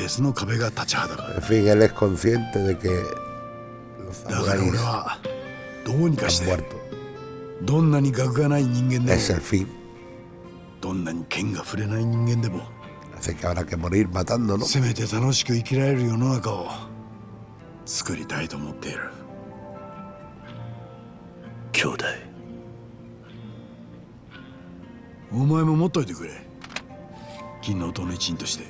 別の壁が立ちはだかるだから俺はどうにかして.どんなに学がない人間でも.どんなに剣が触れない人間でも.せめて楽しく生きられる世の中を作りたいと思っている
兄弟
お前も持っといてくれ金の音の一員として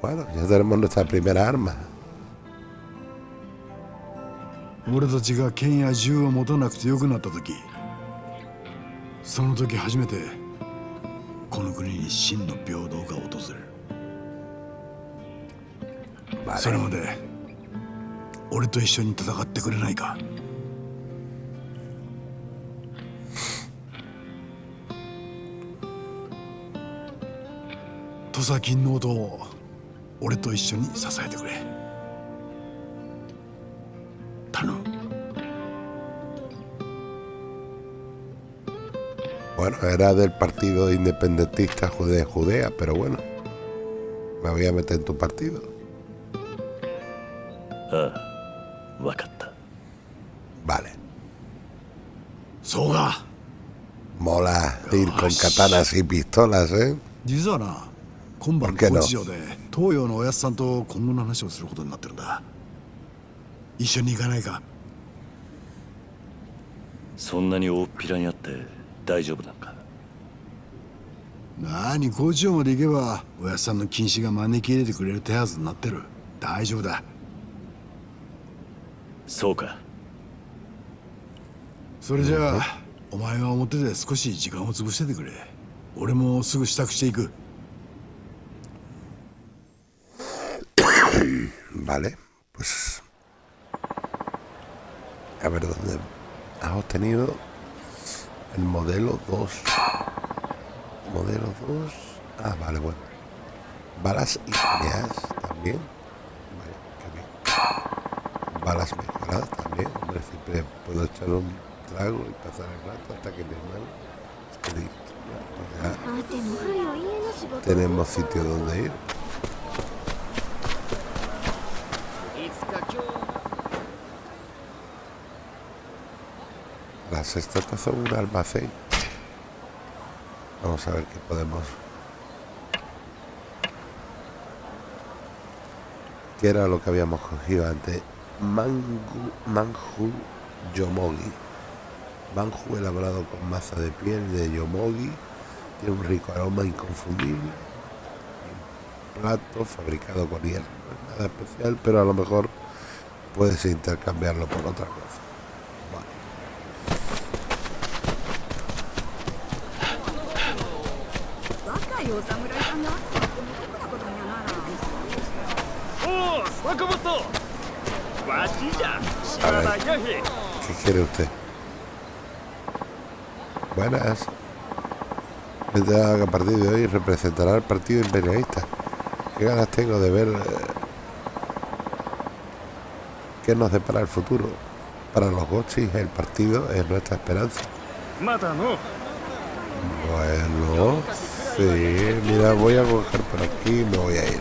Bueno, ya tenemos nuestra primera arma.
俺たちが剣や銃を持たなくてよくなった時その時初めてこの国に真の平等が訪れる.それまで俺と一緒に戦ってくれないか土佐金の音を 俺と一緒に支えてくれ頼む
Bueno, era del partido independentista de Judea, pero bueno. Me voy a meter en tu partido.
ああ分かった
Vale.
そうか
Mola ir con katanas y pistolas, ¿eh?
実はな今晩
¿Por qué no?
東洋のおやつさんと今後の話をすることになってるんだ。一緒に行かないか。
そんなに大っぴらにあって大丈夫なんか？
何高知城まで行けばおやつさんの禁止が招き入れてくれる手はずになってる。大丈夫だ。
そうか。
それじゃあお前は表で少し時間を潰しててくれ。俺もすぐ支度していく
Vale, pues. A ver dónde has obtenido el modelo 2. Modelo 2. Ah, vale, bueno. Balas ígneas también. Vale, qué bien. Balas mejoradas también. Hombre, siempre puedo echar un trago y pasar el rato hasta que mi hermano esté listo. Ya, pues ya tenemos sitio donde ir. Las estatuas son un almacén. Vamos a ver qué podemos. ¿Qué era lo que habíamos cogido antes? Mangu, manju yomogi. Manju elaborado con masa de piel de yomogi. Tiene un rico aroma inconfundible. Un plato fabricado con hierro. Nada especial, pero a lo mejor puedes intercambiarlo por otra cosa. ¿qué quiere usted? Buenas. Vendrá que a partir de hoy representará al partido imperialista. Qué ganas tengo de ver eh, qué nos depara el futuro. Para los gochis el partido es nuestra esperanza.
Mata, no.
Bueno, sí. Mira, voy a coger por aquí y me voy a ir.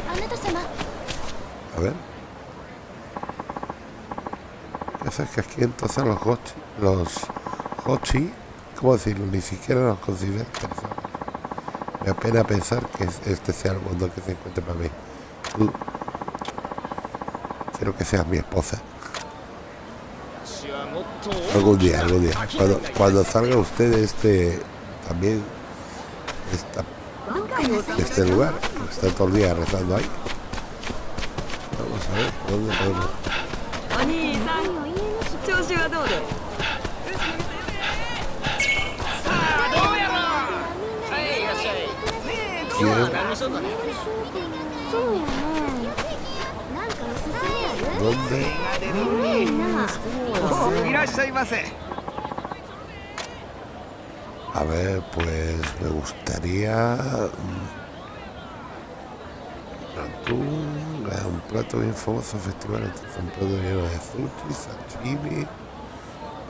A ver. entonces que aquí entonces los hochi, los hochi, ¿cómo decirlo? Ni siquiera nos consideran personas. Me apena pensar que este sea el mundo que se encuentre para mí. Tú, quiero que seas mi esposa. Algún día, algún día. Cuando, cuando salga usted de este, también, esta, este lugar, está todo el día rezando ahí. Vamos a ver, ¿dónde podemos?
そうやねなんかおすすめある
¿Dónde?
いいな
おいらっしゃいませ
A ver, pues me gustaría mm, atún, es un plato bien famoso festival. Este es un plato lleno de sushi, sashimi,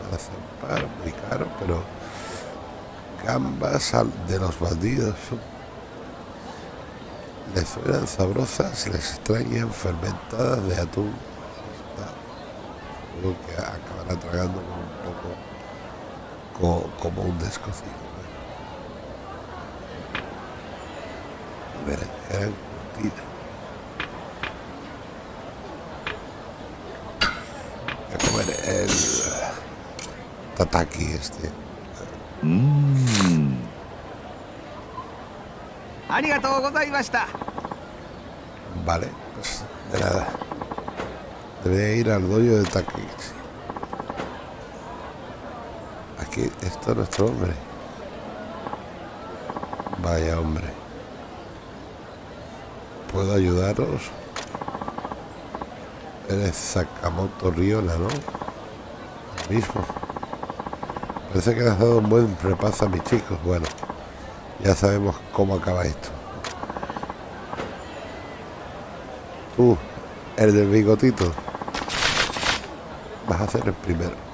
para zampar, muy caro, pero gambas al- de los bandidos son- les suenan sabrosas, les extrañan fermentadas de atún. Está- Seguro que acabará tragando con un poco co- como un descocido. Berenjena curtida. Voy a comer el tataki este.
ありがとうございました
Vale, pues de nada. Debería ir al dojo de Takeshi. Aquí está nuestro hombre. Vaya hombre. ¿Puedo ayudaros? Eres Sakamoto Riona, ¿no? El mismo. Parece que le has dado un buen repaso a mis chicos. Bueno, ya sabemos cómo acaba esto. Tú, el del bigotito. Vas a ser el primero.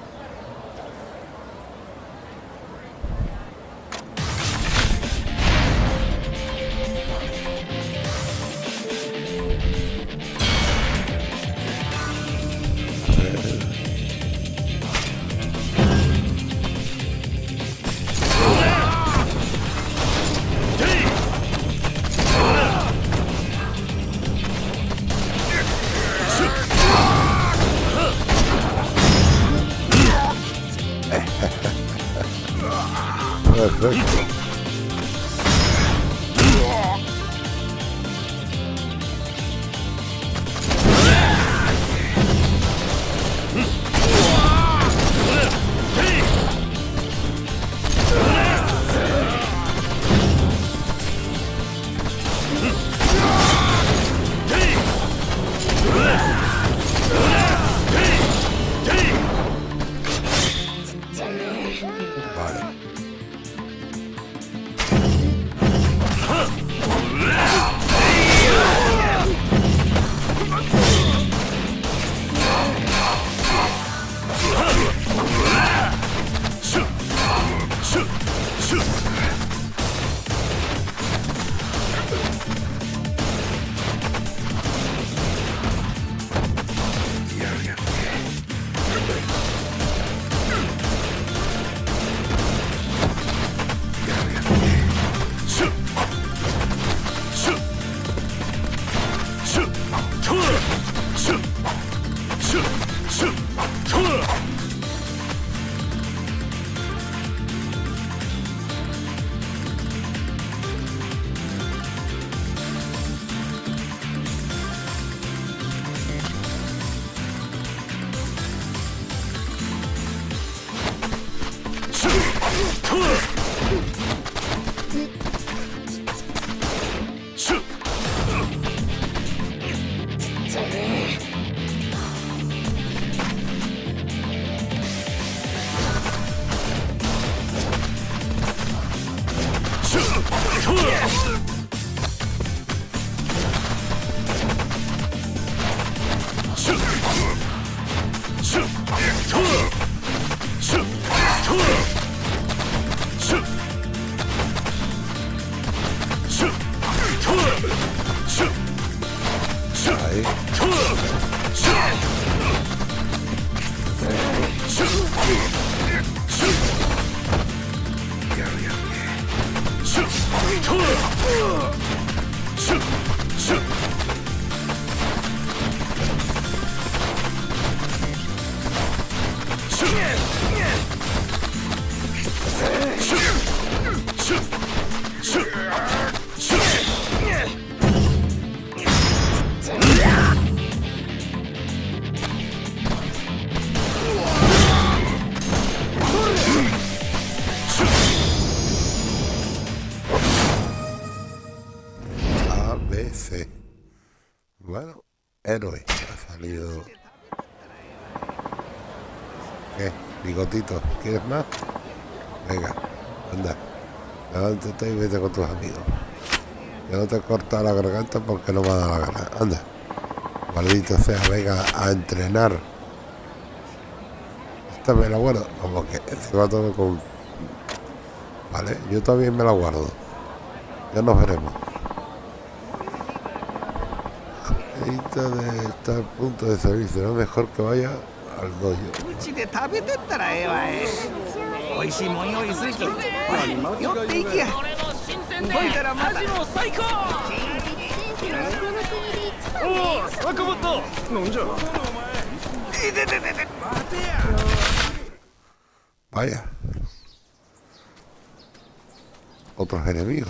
い。やるやるね ¿quieres más? Venga, anda. Levántate y vete con tus amigos. Que no te corta la garganta porque no me da la gana. Anda. Maldito sea, venga a entrenar. Esta me la guardo. Como que encima todo con. Vale, yo también me la guardo. Ya nos veremos. De estar a punto de salir, será mejor que vaya.
うちで食べてったらええわい美味しいもん用意するきほら寄っていきや動いたらまた
最高
先生はこの国で一番
おお坂本なん。じゃ
Vaya. Otros enemigos.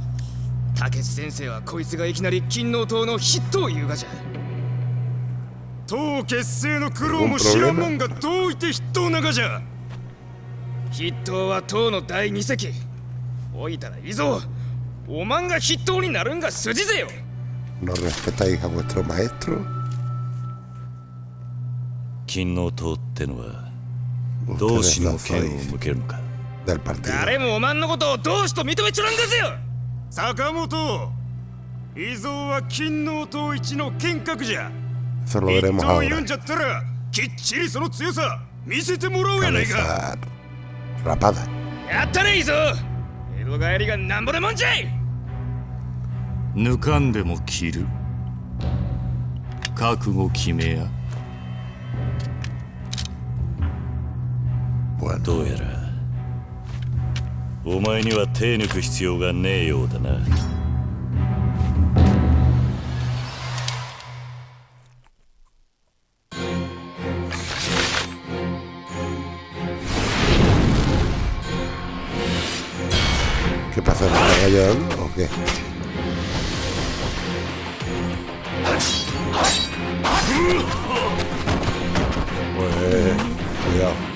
竹内先生はこいつがいきなり金王党の筆頭言うがじゃ。党結成の苦労も知らんもんがどういて筆頭ながじゃ。筆頭は党の第二席。おいたらいいぞおまんが筆頭になるんが筋ぜよ。
¿No respetáis a vuestro maestro?
金の党ってのは同志の剣を向けるのか。
Del partido.
誰もおまんのことを同志と認めちょらんがぜよ
坂本伊蔵は金の塔一の剣閣じゃ。そ
れ
を言うんじゃったら、きっちりその強さ、見せてもらおうやないか。
ラパダ。
やったね、伊蔵江戸帰りがなんぼでもんじゃい
抜かんでも切る。覚悟決めや。
どうやら。お前には手抜く必要がねえようだな
¿Qué pasa? ¿Me está ayudando o qué? Pues, cuidado.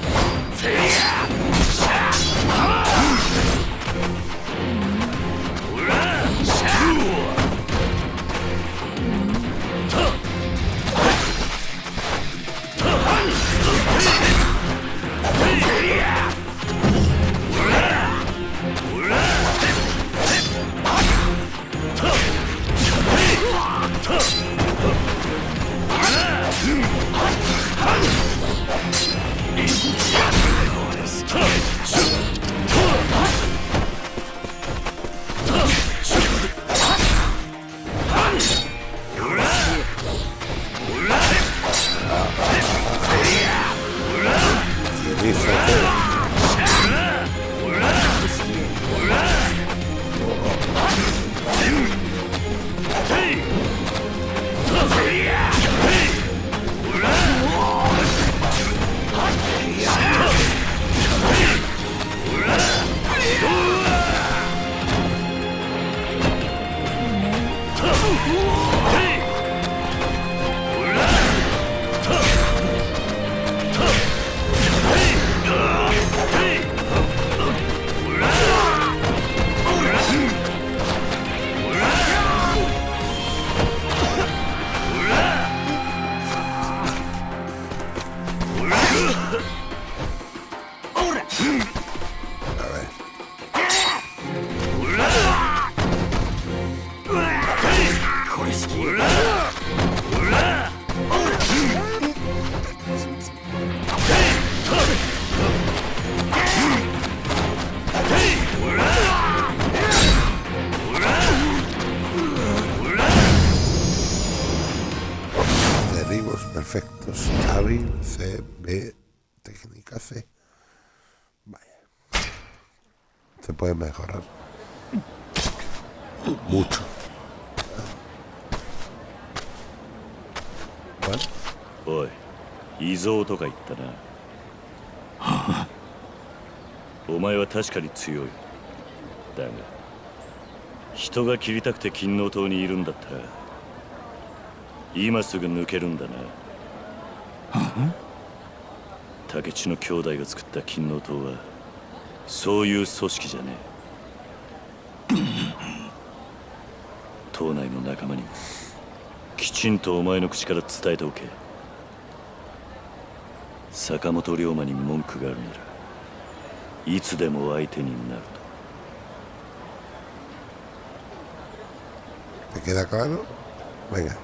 蔵とか言ったな。お前は確かに強い。だが人が切りたくて金王島にいるんだったら今すぐ抜けるんだな。竹地の兄弟が作った金王島はそういう組織じゃねえ。島内の仲間にきちんとお前の口から伝えておけ。坂本龍馬に文句があるならいつでも相手になる
¿Te queda claro? Venga.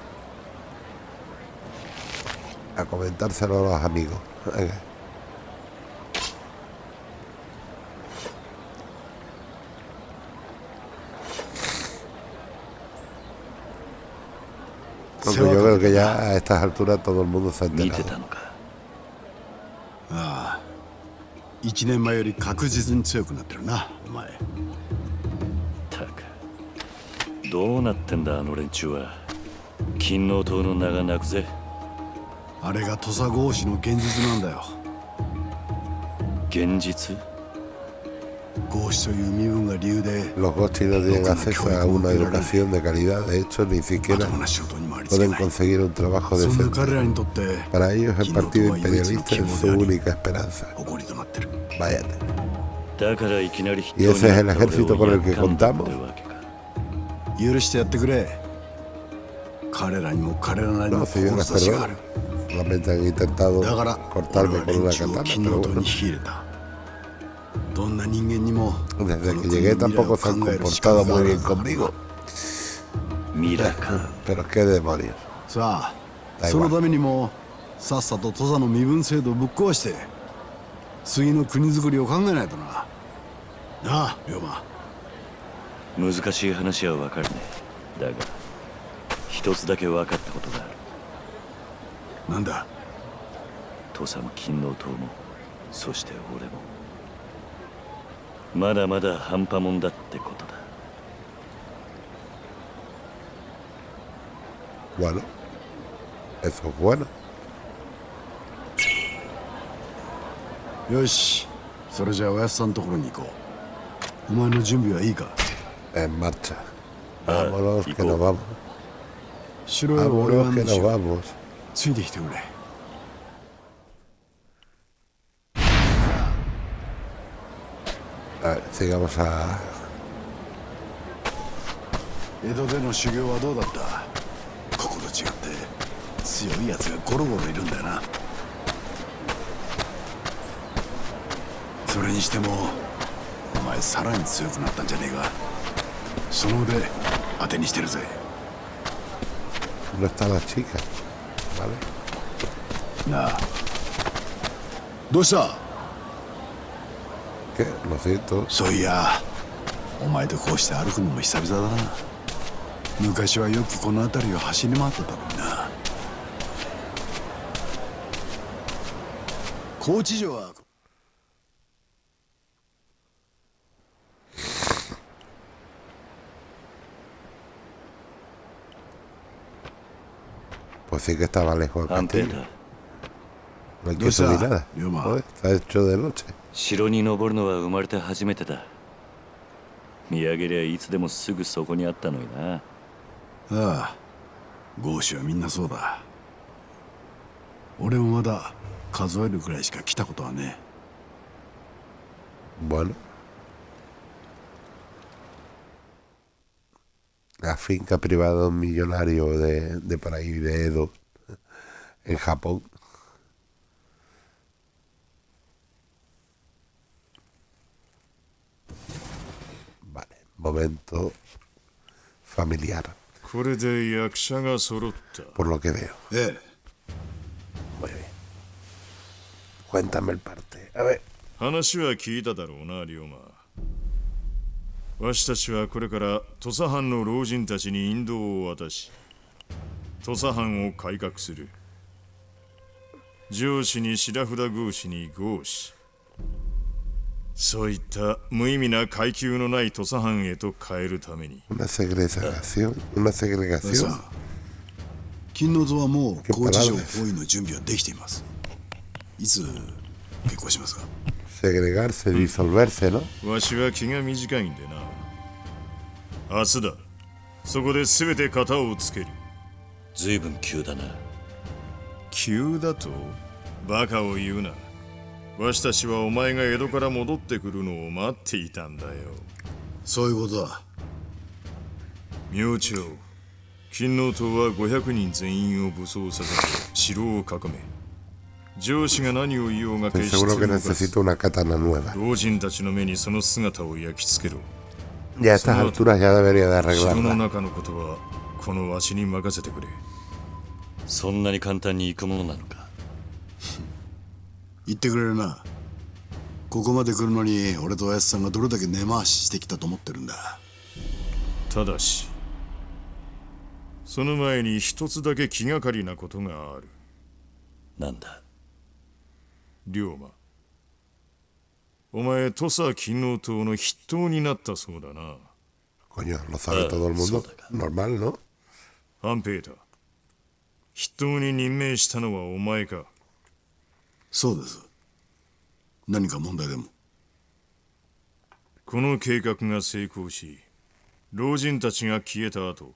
A comentárselo a los amigos. Venga. Aunque yo creo que ya a estas alturas todo el mundo se ha enterado.
1年前より確実に強くなってるなお前
たくどうなってんだあの連中は金王島の名が泣くぜ
あれが土佐合子の現実なんだよ
現実
合子という身分が理由で
Los Gochi no tienen acceso a una educación de calidad, de hecho ni siquiera pueden conseguir un trabajo decente.
彼らにとって
Para ellos el partido imperialista es su única esperanza. Y ese es el ejército con el que contamos. No, perdón. Solamente han intentado cortarme con una katana. Desde que llegué tampoco se han comportado muy bien conmigo. Pero qué demonios. Da igual.
次の国づくりを考えないとな。なあ龍馬。
難しい話はわかるね。だが一つだけ分かったことがある。
なんだ？
土佐も金王島もそして俺も。まだまだ半端もんだってことだ。
Bueno, eso es bueno.
よしそれじゃあおやすさんのところに行こうお前の準備はいいか
？En marcha. Vámonos, que nos vamos.
城へは俺は
Vámonos, que
案内し
nos
よう
vamos.
ついてきてくれ
A ver, sigamos a.
江戸での修行はどうだった？ここと違って強いやつがゴロゴロいるんだよなそれにしてもお前さらに強くなったんじゃねえかその腕当てにしてるぜ
No está la chica. ¿Vale?
なあどうした
？¿Qué? Lo siento.
そういやお前とこうして歩くのも久々だな昔はよくこの辺りを走り回ってたのにな高知城は
Pues sí que estaba lejos
Ante
castillo. No hay que subir nada. Joder, Está hecho de noche.
城に登るのは生まれて初めてだ見上げりゃいつでもすぐそこにあったのにな
ああ豪子はみんなそうだ俺もまだ数えるくらいしか来たことはね
Bueno. La finca privada de un millonario de, de por ahí, de Edo, en Japón. Vale, momento familiar,
これで役者が揃った
por lo que veo.
ええ
Muy bien. Cuéntame el parte. A ver.
話は聞いただろうな龍馬 わしたちはこれから土佐藩の老人たちに引導を渡し土佐藩を改革する上司に白札合司に合司そういった無意味な階級のない土佐藩へと変えるために
Una segregación. Una
さ
segregación.
あ金の図はもう知城
palabras.
包囲の準備はできていますいつ結婚しますか？
Segregarse, disolverse, ¿no?
わしは気が短いんでな明日だそこで全て型をつける
随分急だな
急だとバカを言うなわしたちはお前が江戸から戻ってくるのを待っていたんだよ
そういうことだ
明朝金王党は500人全員を武装させて城を囲め上司が何を言おうが決して動か.老人たちの目にその姿を焼き付けろ。
Ya a estas alturas ya debería
ことはこのわしに任せてくれ。
そんなに簡単に行くものなのか？
言ってくれるな。ここまで来るのに俺とおやつさんがどれだけ根回ししてきたと思ってるんだ。
ただしその前に一つだけ気がかりなことがある。
なんだ？
龍馬。お前土佐勤王党の筆頭になったそうだな。
Coño, lo sabe todo el mundo. Normal, ¿no?
半平太筆頭に任命したのはお前か。
そうです。何か問題でも。
この計画が成功し老人たちが消えた後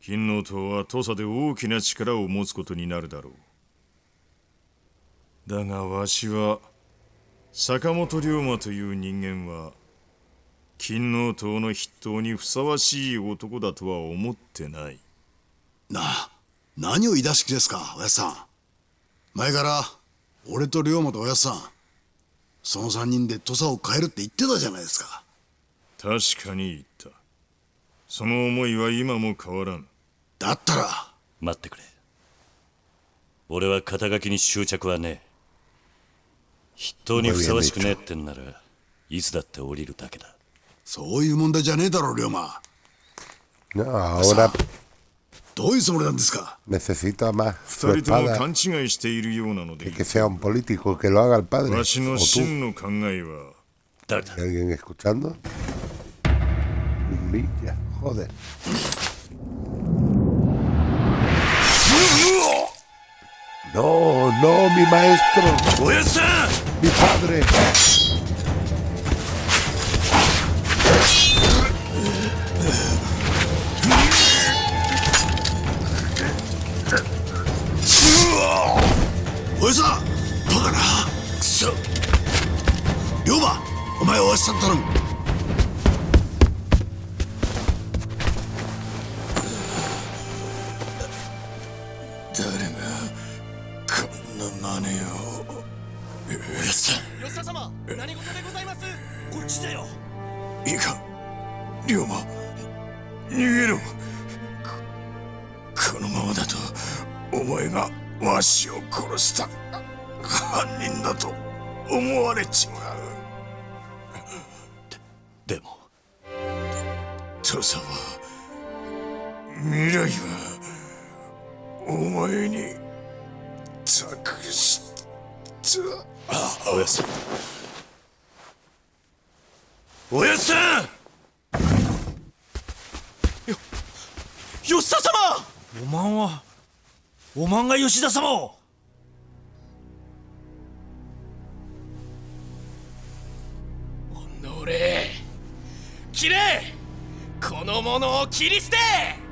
勤王党は土佐で大きな力を持つことになるだろうだがわしは坂本龍馬という人間は勤王党の筆頭にふさわしい男だとは思ってない。
なあ何を言い出し気ですかおやつさん。前から俺と龍馬とおやつさんその三人で土佐を変えるって言ってたじゃないですか。
確かに言った。その思いは今も変わらん
だったら。
待ってくれ。俺は肩書きに執着はねえ人にふさわしくねってんならいつだって降りるだけだ。
そういう問題じゃねえだろ龍馬。
なあおら
どういうつもりなんですか？
二人とも勘違いしているようなので
けせんポリテ
ィコ
ケ
の真の考えは
誰だ？誰だどうのま
えっすか バカなくそ龍馬お
が
吉田様
を。お
のれ切れ。この者を切り捨て。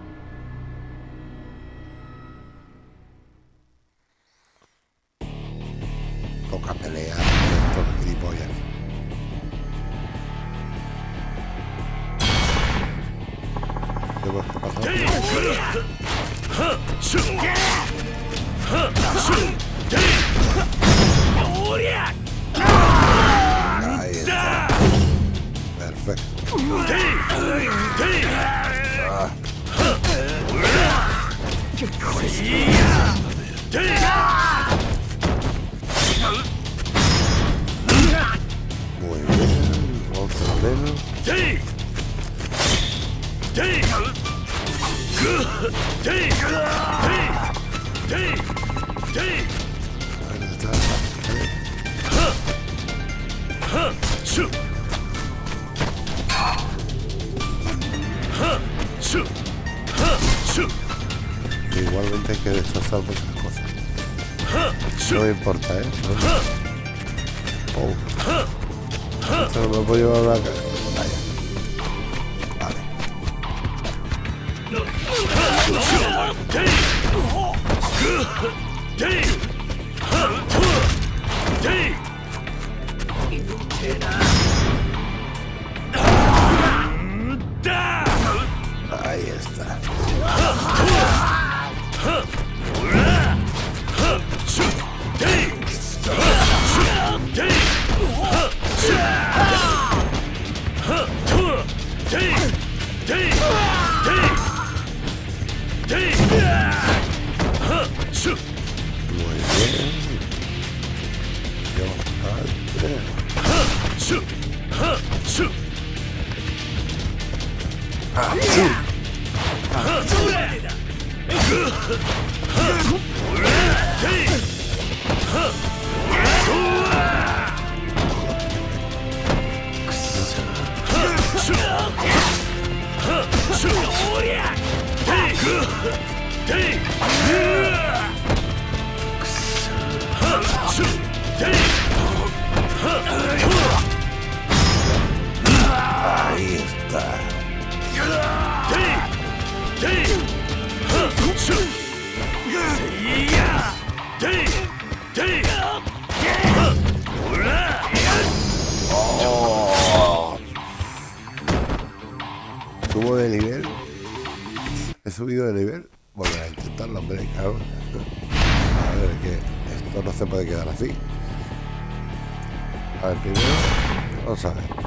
Hey! Ahí está. Subo de nivel. He subido de nivel. Volver a intentarlo, hombre, claro. Esto no se puede quedar así. A ver, primero, vamos a ver.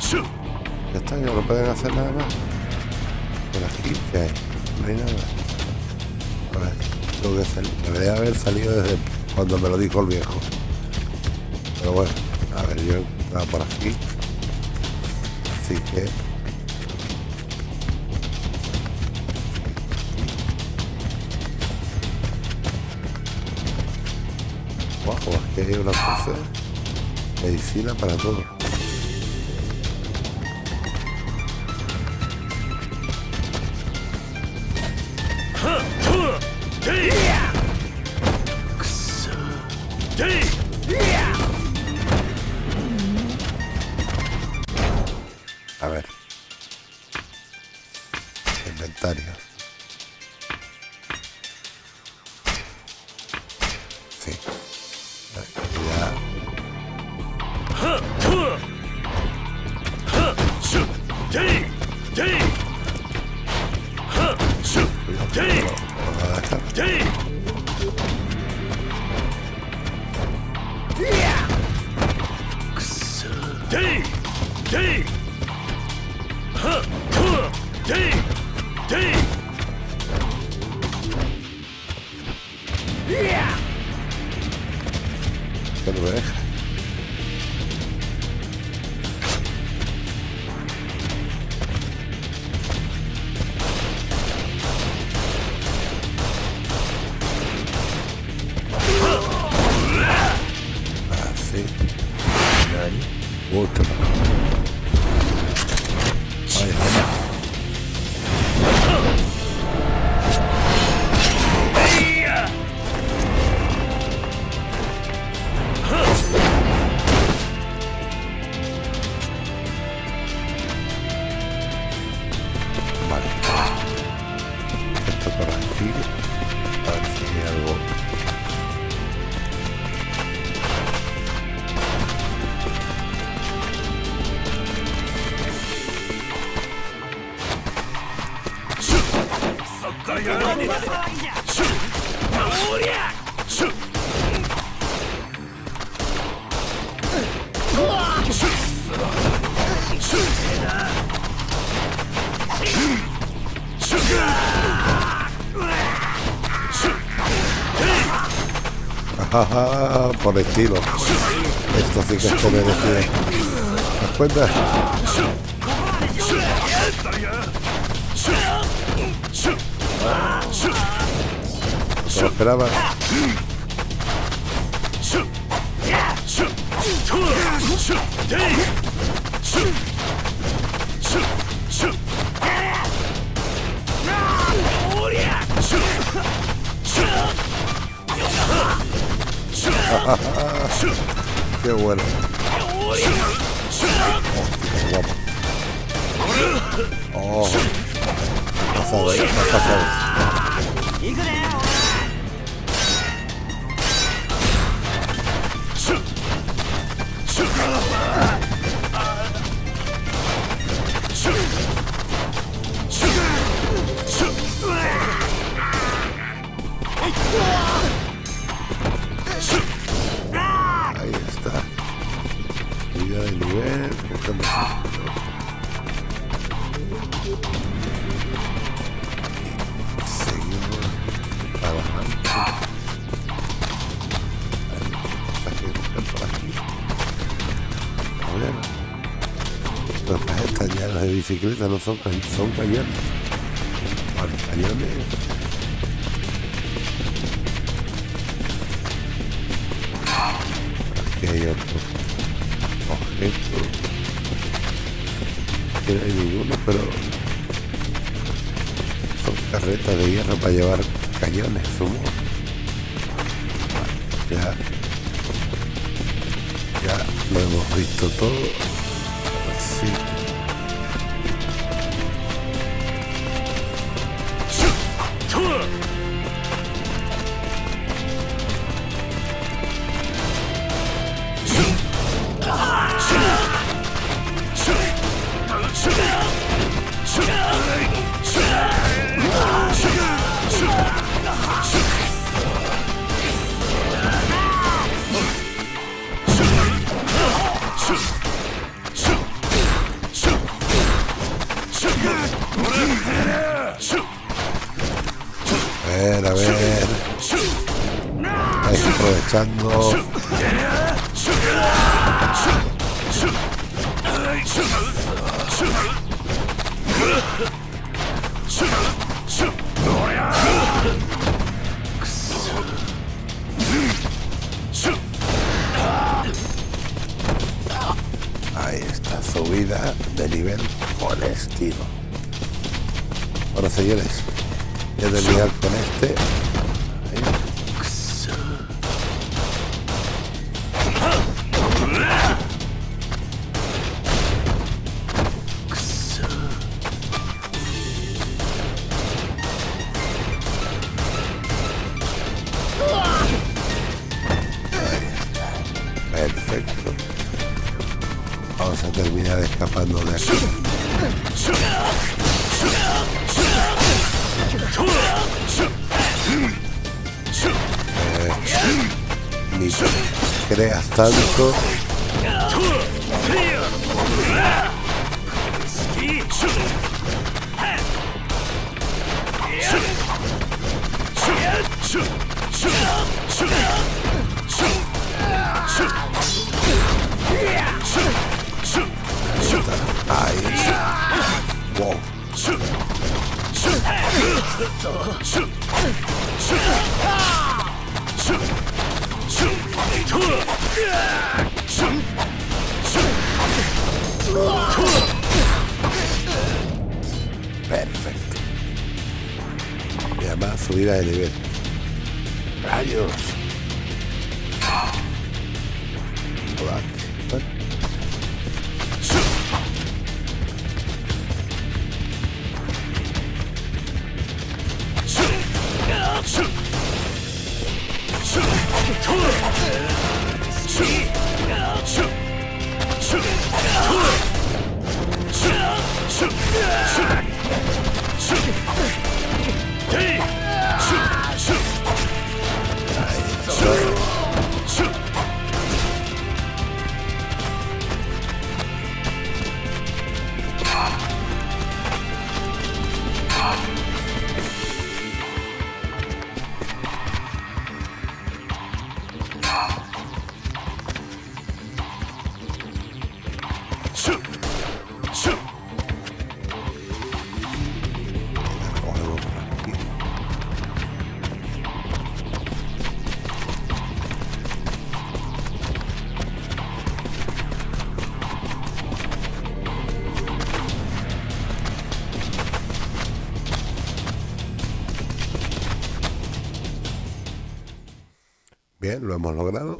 Shoot! Ya está, ya no pueden hacer nada más. Por aquí, ¿qué hay? No hay nada. A que. Debería haber salido desde cuando me lo dijo el viejo. Pero bueno, a ver, yo entrado por aquí. Así que. Wow, aquí hay una cosa. Medicina para todo. por estilo. Esto sí que es perverecido. ¿Te das cuenta? Esperaba. Qué bueno. Oh, guapo. Oh, me has pasado. bicicleta, no son, son cañones. tanto. Aí. Wow. Shoot! Perfecto. Y además subida de nivel. Rayos. hemos logrado.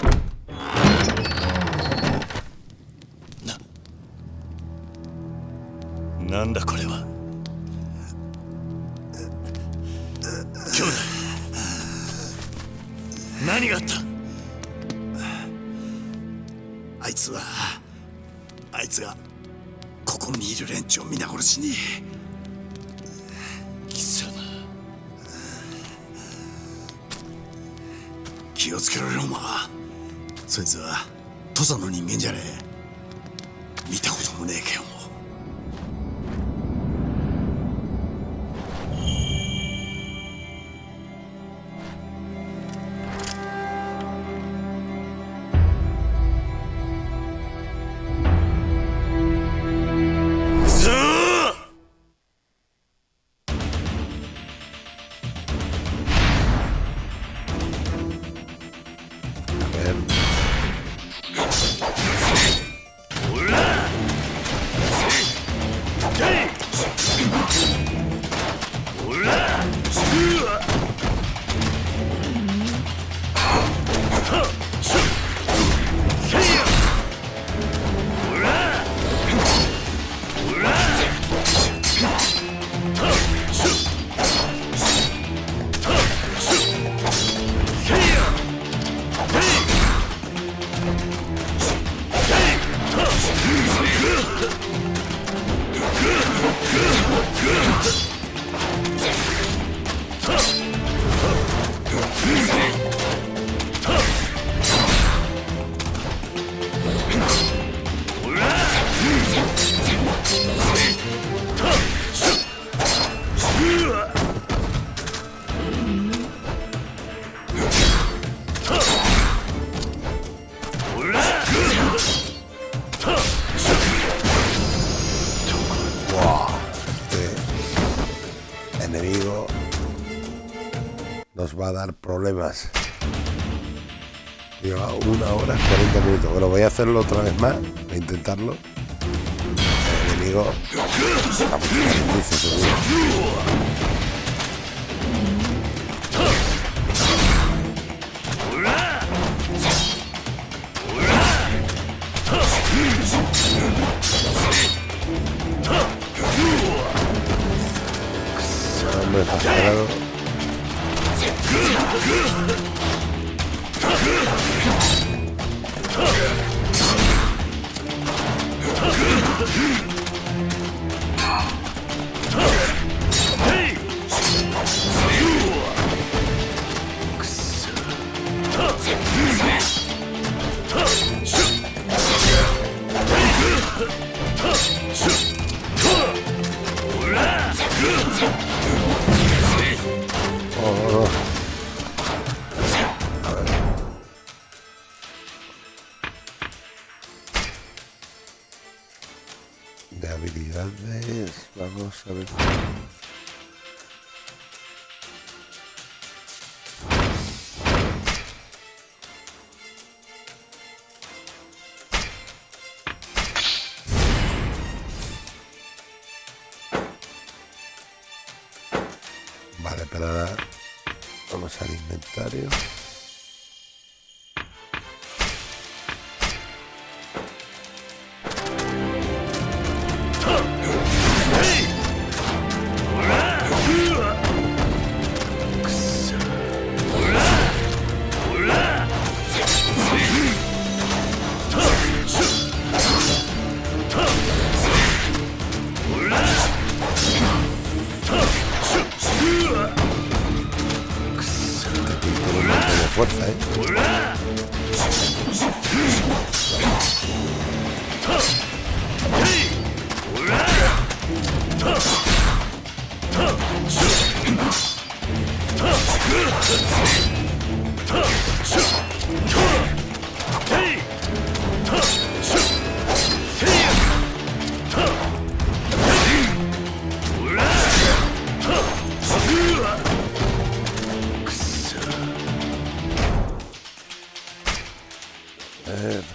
Bueno, voy a hacerlo otra vez más, voy a intentarlo. Enemigo... Yeah.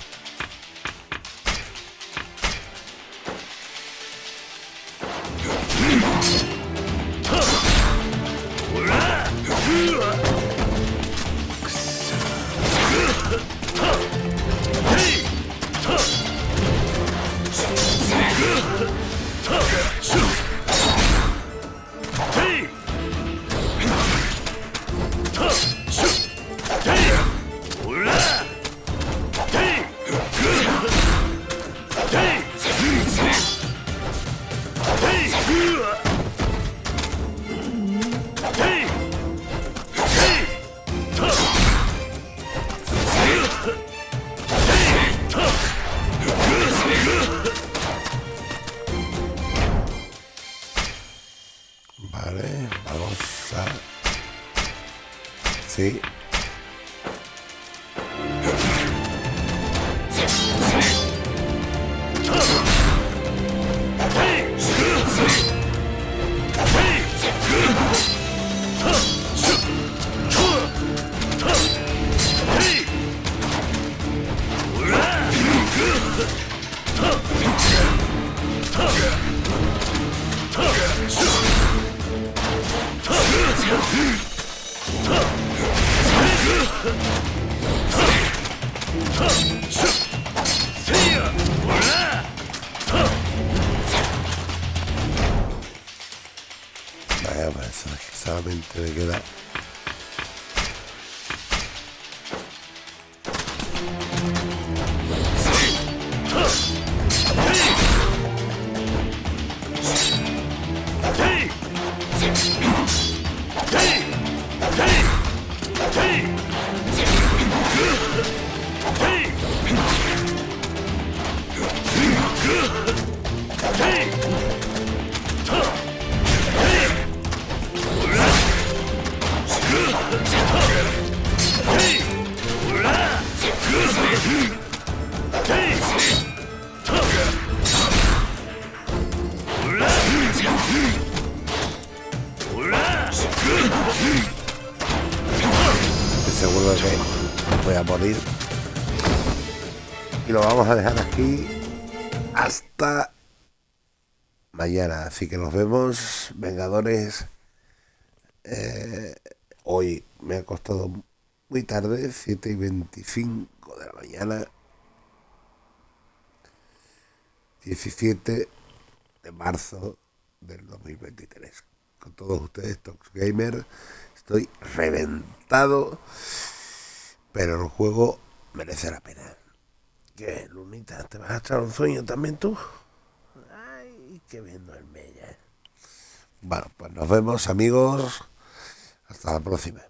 Hasta mañana. Así que nos vemos, Vengadores. Eh, hoy me ha costado muy tarde, 7 y 25 de la mañana. 17 de marzo del 2023. Con todos ustedes, Tox Gamer. Estoy reventado, pero el juego merece la pena. ¿Qué, Lunita? ¿Te vas a echar un sueño también tú? Ay, qué bien duerme ella. Bueno, pues nos vemos amigos. Hasta la próxima.